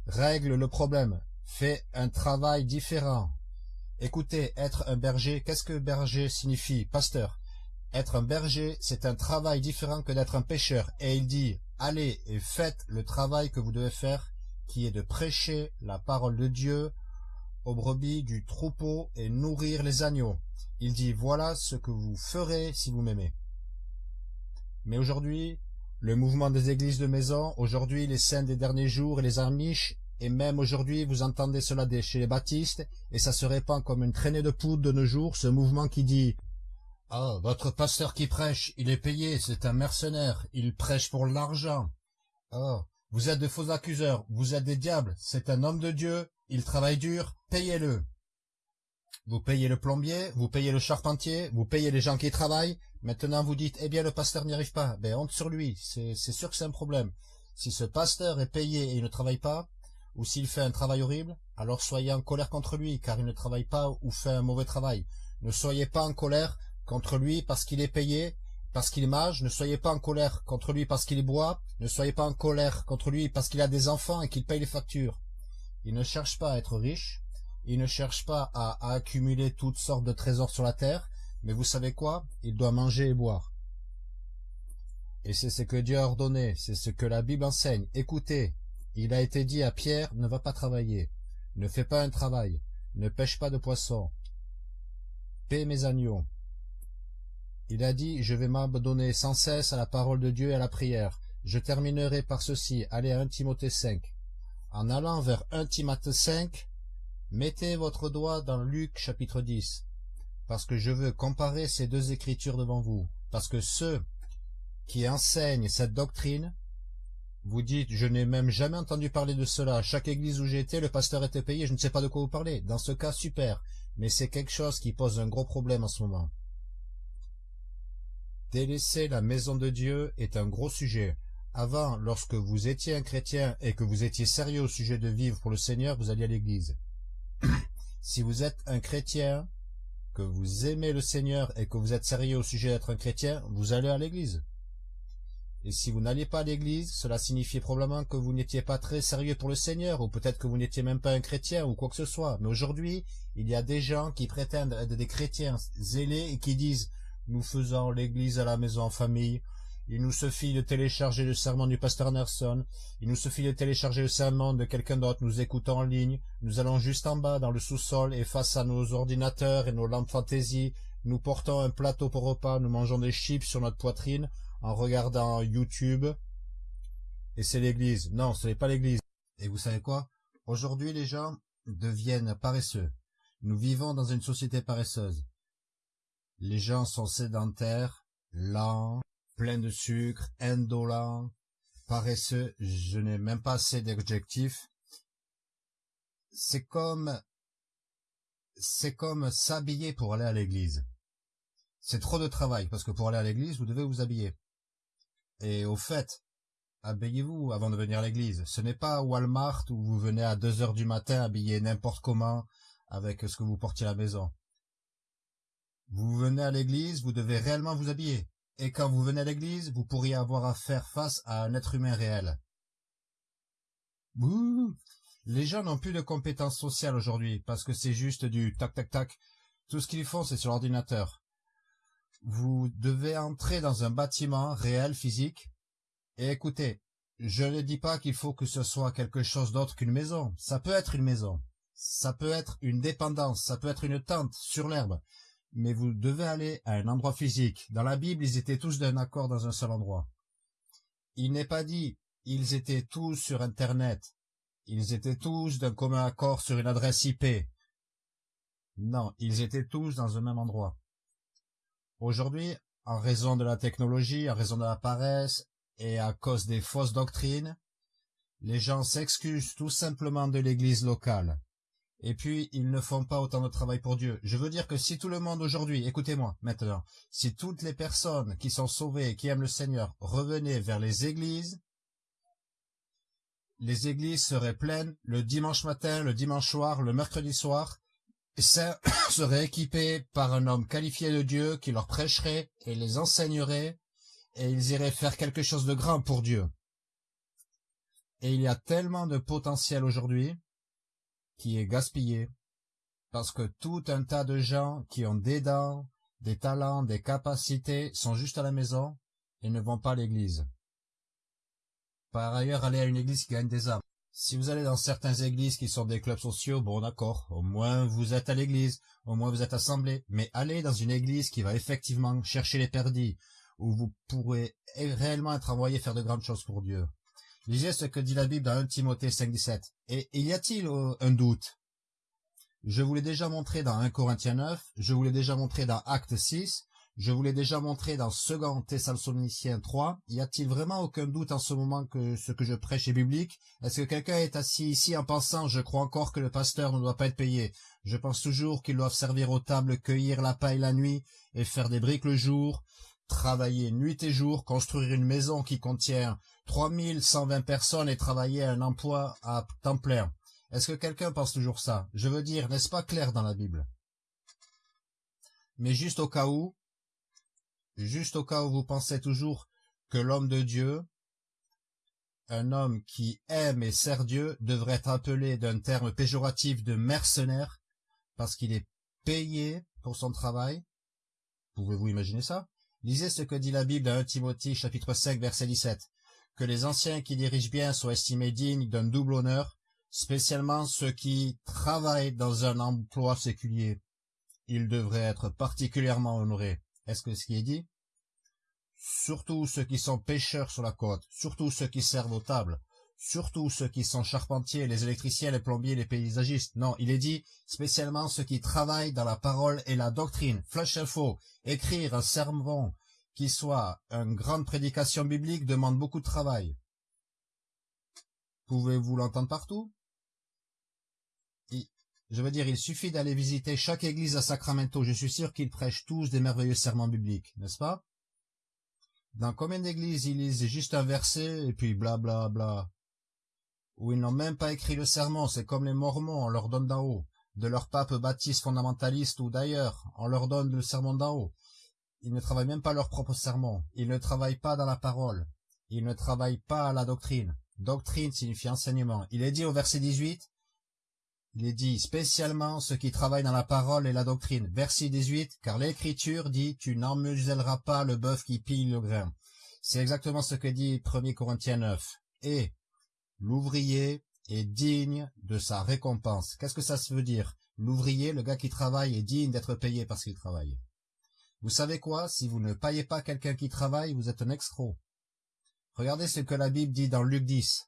Règle le problème. Fais un travail différent. Écoutez, être un berger, qu'est-ce que berger signifie Pasteur? Être un berger, c'est un travail différent que d'être un pêcheur. Et il dit, allez et faites le travail que vous devez faire, qui est de prêcher la parole de Dieu aux brebis du troupeau et nourrir les agneaux. Il dit, voilà ce que vous ferez si vous m'aimez. Mais aujourd'hui, le mouvement des églises de maison, aujourd'hui les saints des derniers jours et les amiches, et même aujourd'hui vous entendez cela chez les baptistes, et ça se répand comme une traînée de poudre de nos jours, ce mouvement qui dit « Ah, votre pasteur qui prêche, il est payé, c'est un mercenaire, il prêche pour l'argent. Oh, vous êtes de faux accuseurs, vous êtes des diables, c'est un homme de Dieu, il travaille dur, payez-le. » Vous payez le plombier, vous payez le charpentier, vous payez les gens qui travaillent. Maintenant, vous dites, eh bien, le pasteur n'y arrive pas. Ben, honte sur lui. C'est sûr que c'est un problème. Si ce pasteur est payé et il ne travaille pas, ou s'il fait un travail horrible, alors soyez en colère contre lui, car il ne travaille pas ou fait un mauvais travail. Ne soyez pas en colère contre lui parce qu'il est payé, parce qu'il mage, ne soyez pas en colère contre lui parce qu'il boit, ne soyez pas en colère contre lui parce qu'il a des enfants et qu'il paye les factures. Il ne cherche pas à être riche, il ne cherche pas à, accumuler toutes sortes de trésors sur la terre, mais vous savez quoi? Il doit manger et boire. Et c'est ce que Dieu a ordonné, c'est ce que la Bible enseigne. Écoutez, il a été dit à Pierre, ne va pas travailler, ne fais pas un travail, ne pêche pas de poissons, paie mes agneaux. Il a dit, je vais m'abandonner sans cesse à la parole de Dieu et à la prière. Je terminerai par ceci, allez à 1 Timothée 5. En allant vers 1 Timothée 5, Mettez votre doigt dans Luc chapitre 10, parce que je veux comparer ces deux écritures devant vous, parce que ceux qui enseignent cette doctrine, vous dites, je n'ai même jamais entendu parler de cela, chaque église où j'ai été, le pasteur était payé, je ne sais pas de quoi vous parlez. Dans ce cas, super, mais c'est quelque chose qui pose un gros problème en ce moment. Délaisser la maison de Dieu est un gros sujet. Avant, lorsque vous étiez un chrétien et que vous étiez sérieux au sujet de vivre pour le Seigneur, vous alliez à l'église. si vous êtes un chrétien, que vous aimez le Seigneur et que vous êtes sérieux au sujet d'être un chrétien, vous allez à l'église. Et si vous n'alliez pas à l'église, cela signifiait probablement que vous n'étiez pas très sérieux pour le Seigneur, ou peut-être que vous n'étiez même pas un chrétien, ou quoi que ce soit. Mais aujourd'hui, il y a des gens qui prétendent être des chrétiens zélés et qui disent « Nous faisons l'église à la maison en famille, il nous suffit de télécharger le serment du pasteur Anderson. Il nous suffit de télécharger le serment de quelqu'un d'autre. Nous écoutons en ligne. Nous allons juste en bas dans le sous-sol et face à nos ordinateurs et nos lampes fantaisie, nous portons un plateau pour repas. Nous mangeons des chips sur notre poitrine en regardant YouTube. Et c'est l'église. Non, ce n'est pas l'église. Et vous savez quoi? Aujourd'hui, les gens deviennent paresseux. Nous vivons dans une société paresseuse. Les gens sont sédentaires, lents, plein de sucre, indolent, paresseux, je n'ai même pas assez d'adjectifs. C'est comme, c'est comme s'habiller pour aller à l'église. C'est trop de travail, parce que pour aller à l'église, vous devez vous habiller. Et au fait, habillez-vous avant de venir à l'église. Ce n'est pas Walmart où vous venez à deux heures du matin habillé n'importe comment avec ce que vous portiez à la maison. Vous venez à l'église, vous devez réellement vous habiller. Et quand vous venez à l'église, vous pourriez avoir à faire face à un être humain réel. Bouh Les gens n'ont plus de compétences sociales aujourd'hui, parce que c'est juste du tac-tac-tac. Tout ce qu'ils font, c'est sur l'ordinateur. Vous devez entrer dans un bâtiment réel, physique, et écoutez, je ne dis pas qu'il faut que ce soit quelque chose d'autre qu'une maison. Ça peut être une maison. Ça peut être une dépendance. Ça peut être une tente sur l'herbe mais vous devez aller à un endroit physique. Dans la Bible, ils étaient tous d'un accord dans un seul endroit. Il n'est pas dit, ils étaient tous sur Internet. Ils étaient tous d'un commun accord sur une adresse IP. Non, ils étaient tous dans un même endroit. Aujourd'hui, en raison de la technologie, en raison de la paresse et à cause des fausses doctrines, les gens s'excusent tout simplement de l'église locale. Et puis, ils ne font pas autant de travail pour Dieu. Je veux dire que si tout le monde aujourd'hui, écoutez-moi maintenant, si toutes les personnes qui sont sauvées et qui aiment le Seigneur revenaient vers les églises, les églises seraient pleines le dimanche matin, le dimanche soir, le mercredi soir, et ça serait équipé par un homme qualifié de Dieu qui leur prêcherait et les enseignerait, et ils iraient faire quelque chose de grand pour Dieu. Et il y a tellement de potentiel aujourd'hui, qui est gaspillé, parce que tout un tas de gens qui ont des dents, des talents, des capacités sont juste à la maison et ne vont pas à l'église. Par ailleurs, allez à une église qui gagne des âmes. Si vous allez dans certaines églises qui sont des clubs sociaux, bon d'accord, au moins vous êtes à l'église, au moins vous êtes assemblé, mais allez dans une église qui va effectivement chercher les perdis, où vous pourrez réellement être envoyé faire de grandes choses pour Dieu. Lisez ce que dit la Bible dans 1 Timothée 5.17. Et y a-t-il euh, un doute? Je vous l'ai déjà montré dans 1 Corinthiens 9, je vous l'ai déjà montré dans Acte 6, je vous l'ai déjà montré dans 2 Thessaloniciens 3. Y a-t-il vraiment aucun doute en ce moment que ce que je prêche est biblique? Est-ce que quelqu'un est assis ici en pensant « Je crois encore que le pasteur ne doit pas être payé. Je pense toujours qu'ils doivent servir aux tables, cueillir la paille la nuit et faire des briques le jour, travailler nuit et jour, construire une maison qui contient 3120 personnes et travailler un emploi à temps. Est-ce que quelqu'un pense toujours ça? Je veux dire, n'est-ce pas clair dans la Bible? Mais juste au cas où, juste au cas où vous pensez toujours que l'homme de Dieu, un homme qui aime et sert Dieu, devrait être appelé d'un terme péjoratif de mercenaire, parce qu'il est payé pour son travail. Pouvez-vous imaginer ça? Lisez ce que dit la Bible dans 1 Timothée chapitre 5 verset 17. Que les anciens qui dirigent bien soient estimés dignes d'un double honneur, spécialement ceux qui travaillent dans un emploi séculier. Ils devraient être particulièrement honorés. Est-ce que ce qui est dit? Surtout ceux qui sont pêcheurs sur la côte, surtout ceux qui servent aux tables, surtout ceux qui sont charpentiers, les électriciens, les plombiers, les paysagistes. Non, il est dit spécialement ceux qui travaillent dans la parole et la doctrine. Flash info, écrire un sermon qui soit une grande prédication biblique demande beaucoup de travail. Pouvez-vous l'entendre partout? Je veux dire, il suffit d'aller visiter chaque église à Sacramento. Je suis sûr qu'ils prêchent tous des merveilleux sermons bibliques, n'est-ce pas? Dans combien d'églises ils lisent juste un verset et puis bla bla bla Ou ils n'ont même pas écrit le sermon, c'est comme les mormons, on leur donne d'en haut. De leur pape baptiste fondamentaliste ou d'ailleurs, on leur donne le sermon d'en haut. Ils ne travaillent même pas leur propre sermon. Ils ne travaillent pas dans la parole. Ils ne travaillent pas à la doctrine. Doctrine signifie enseignement. Il est dit au verset 18, il est dit spécialement ceux qui travaillent dans la parole et la doctrine. Verset 18, car l'écriture dit, tu n'emmuselleras pas le bœuf qui pille le grain. C'est exactement ce que dit 1 Corinthiens 9. Et l'ouvrier est digne de sa récompense. Qu'est-ce que ça veut dire? L'ouvrier, le gars qui travaille, est digne d'être payé parce qu'il travaille. Vous savez quoi? Si vous ne payez pas quelqu'un qui travaille, vous êtes un extro. Regardez ce que la Bible dit dans Luc 10.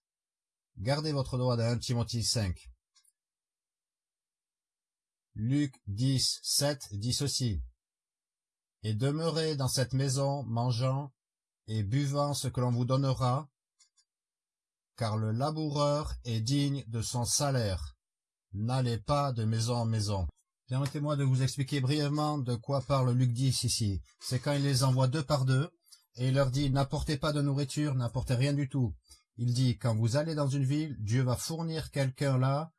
Gardez votre droit dans 1 Timothée 5. Luc 10, 7 dit ceci. Et demeurez dans cette maison, mangeant et buvant ce que l'on vous donnera, car le laboureur est digne de son salaire. N'allez pas de maison en maison. Permettez-moi de vous expliquer brièvement de quoi parle Luc 10 ici. C'est quand il les envoie deux par deux, et il leur dit, n'apportez pas de nourriture, n'apportez rien du tout. Il dit, quand vous allez dans une ville, Dieu va fournir quelqu'un là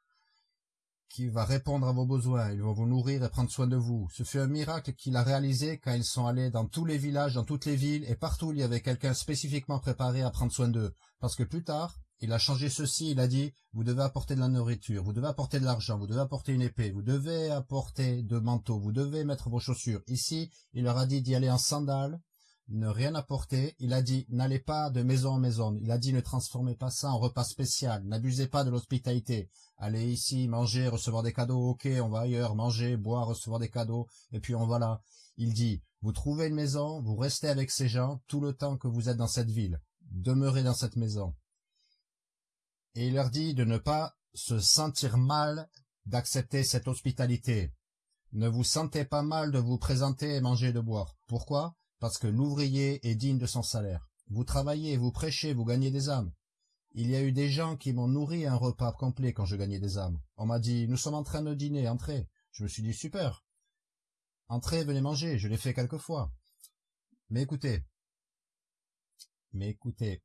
qui va répondre à vos besoins, il va vous nourrir et prendre soin de vous. Ce fut un miracle qu'il a réalisé quand ils sont allés dans tous les villages, dans toutes les villes, et partout il y avait quelqu'un spécifiquement préparé à prendre soin d'eux. Parce que plus tard, il a changé ceci, il a dit, vous devez apporter de la nourriture, vous devez apporter de l'argent, vous devez apporter une épée, vous devez apporter de manteaux, vous devez mettre vos chaussures. Ici, il leur a dit d'y aller en sandales, ne rien apporter. Il a dit, n'allez pas de maison en maison. Il a dit, ne transformez pas ça en repas spécial. N'abusez pas de l'hospitalité. Allez ici, manger, recevoir des cadeaux. Ok, on va ailleurs, manger, boire, recevoir des cadeaux. Et puis on va là. Il dit, vous trouvez une maison, vous restez avec ces gens tout le temps que vous êtes dans cette ville. Demeurez dans cette maison et il leur dit de ne pas se sentir mal d'accepter cette hospitalité. Ne vous sentez pas mal de vous présenter et manger de boire. Pourquoi? Parce que l'ouvrier est digne de son salaire. Vous travaillez, vous prêchez, vous gagnez des âmes. Il y a eu des gens qui m'ont nourri un repas complet quand je gagnais des âmes. On m'a dit, nous sommes en train de dîner, entrez. Je me suis dit, super. Entrez, venez manger, je l'ai fait quelquefois. Mais écoutez, mais écoutez,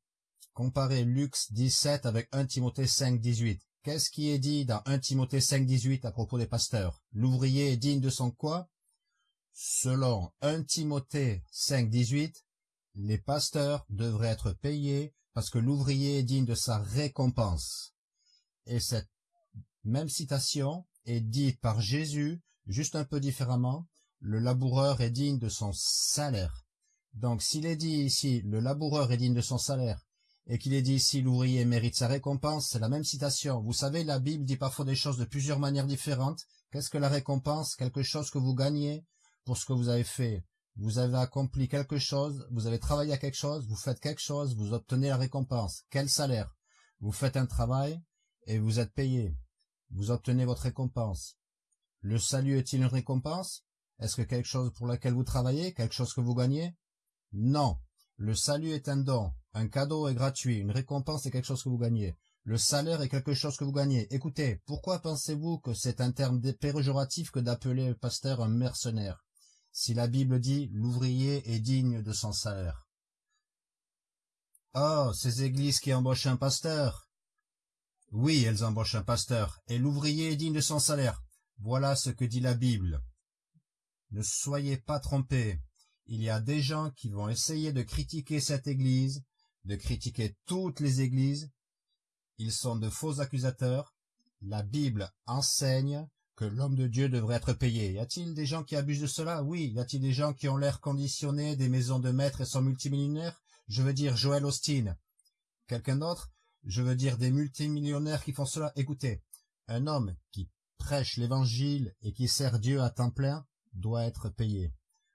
Comparez Luc 17 avec 1 Timothée 5, 18. Qu'est-ce qui est dit dans 1 Timothée 5, 18 à propos des pasteurs? L'ouvrier est digne de son quoi? Selon 1 Timothée 5, 18, les pasteurs devraient être payés parce que l'ouvrier est digne de sa récompense. Et cette même citation est dite par Jésus, juste un peu différemment, le laboureur est digne de son salaire. Donc s'il est dit ici le laboureur est digne de son salaire et qu'il est dit ici l'ouvrier mérite sa récompense, c'est la même citation. Vous savez, la Bible dit parfois des choses de plusieurs manières différentes. Qu'est-ce que la récompense? Quelque chose que vous gagnez pour ce que vous avez fait. Vous avez accompli quelque chose, vous avez travaillé à quelque chose, vous faites quelque chose, vous obtenez la récompense. Quel salaire? Vous faites un travail et vous êtes payé. Vous obtenez votre récompense. Le salut est-il une récompense? Est-ce que quelque chose pour laquelle vous travaillez, quelque chose que vous gagnez? Non. Le salut est un don, un cadeau est gratuit, une récompense est quelque chose que vous gagnez. Le salaire est quelque chose que vous gagnez. Écoutez, pourquoi pensez-vous que c'est un terme péjoratif que d'appeler le pasteur un mercenaire? Si la Bible dit l'ouvrier est digne de son salaire. Oh, ces églises qui embauchent un pasteur Oui, elles embauchent un pasteur, et l'ouvrier est digne de son salaire. Voilà ce que dit la Bible. Ne soyez pas trompés. Il y a des gens qui vont essayer de critiquer cette église, de critiquer toutes les églises. Ils sont de faux accusateurs. La Bible enseigne que l'homme de Dieu devrait être payé. Y a-t-il des gens qui abusent de cela? Oui. Y a-t-il des gens qui ont l'air conditionné, des maisons de maîtres et sont multimillionnaires? Je veux dire Joel Austin. Quelqu'un d'autre? Je veux dire des multimillionnaires qui font cela. Écoutez, un homme qui prêche l'évangile et qui sert Dieu à temps plein doit être payé.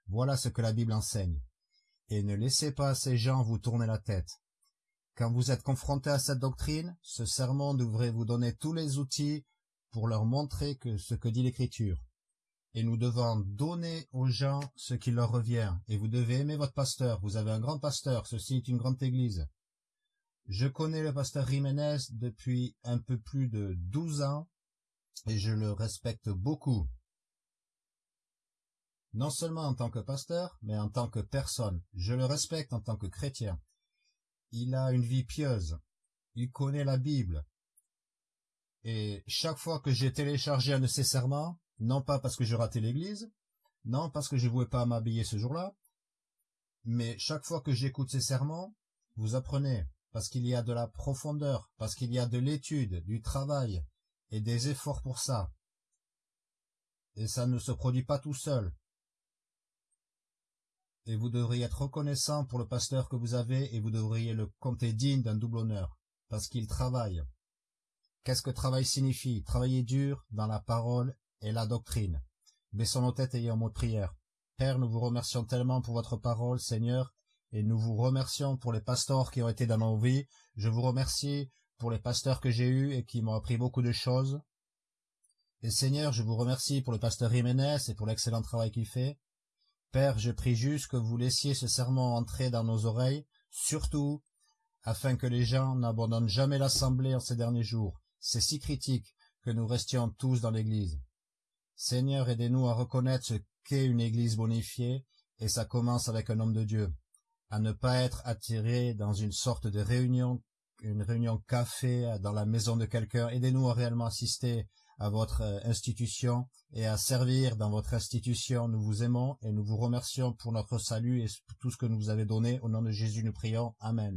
Voilà ce que la Bible enseigne. Et ne laissez pas ces gens vous tourner la tête. Quand vous êtes confronté à cette doctrine, ce sermon devrait vous donner tous les outils pour leur montrer que ce que dit l'Écriture. Et nous devons donner aux gens ce qui leur revient. Et vous devez aimer votre pasteur. Vous avez un grand pasteur. Ceci est une grande église. Je connais le pasteur Jiménez depuis un peu plus de douze ans et je le respecte beaucoup. Non seulement en tant que pasteur, mais en tant que personne. Je le respecte en tant que chrétien. Il a une vie pieuse. Il connaît la Bible. Et chaque fois que j'ai téléchargé un de ses serments, non pas parce que je ratais l'église, non parce que je ne voulais pas m'habiller ce jour-là, mais chaque fois que j'écoute ses sermons, vous apprenez, parce qu'il y a de la profondeur, parce qu'il y a de l'étude, du travail, et des efforts pour ça. Et ça ne se produit pas tout seul. Et vous devriez être reconnaissant pour le pasteur que vous avez et vous devriez le compter digne d'un double honneur, parce qu'il travaille. Qu'est-ce que travail signifie? Travailler dur dans la parole et la doctrine. Baissons nos têtes ayant mot de prière. Père, nous vous remercions tellement pour votre parole, Seigneur, et nous vous remercions pour les pasteurs qui ont été dans nos vies. Je vous remercie pour les pasteurs que j'ai eus et qui m'ont appris beaucoup de choses. Et Seigneur, je vous remercie pour le pasteur Jiménez et pour l'excellent travail qu'il fait. Père, je prie juste que vous laissiez ce serment entrer dans nos oreilles, surtout afin que les gens n'abandonnent jamais l'assemblée en ces derniers jours. C'est si critique que nous restions tous dans l'Église. Seigneur, aidez-nous à reconnaître ce qu'est une Église bonifiée, et ça commence avec un homme de Dieu, à ne pas être attiré dans une sorte de réunion une réunion café dans la maison de quelqu'un. Aidez-nous à réellement assister à votre euh, institution et à servir dans votre institution. Nous vous aimons et nous vous remercions pour notre salut et tout ce que nous vous avez donné. Au nom de Jésus, nous prions. Amen.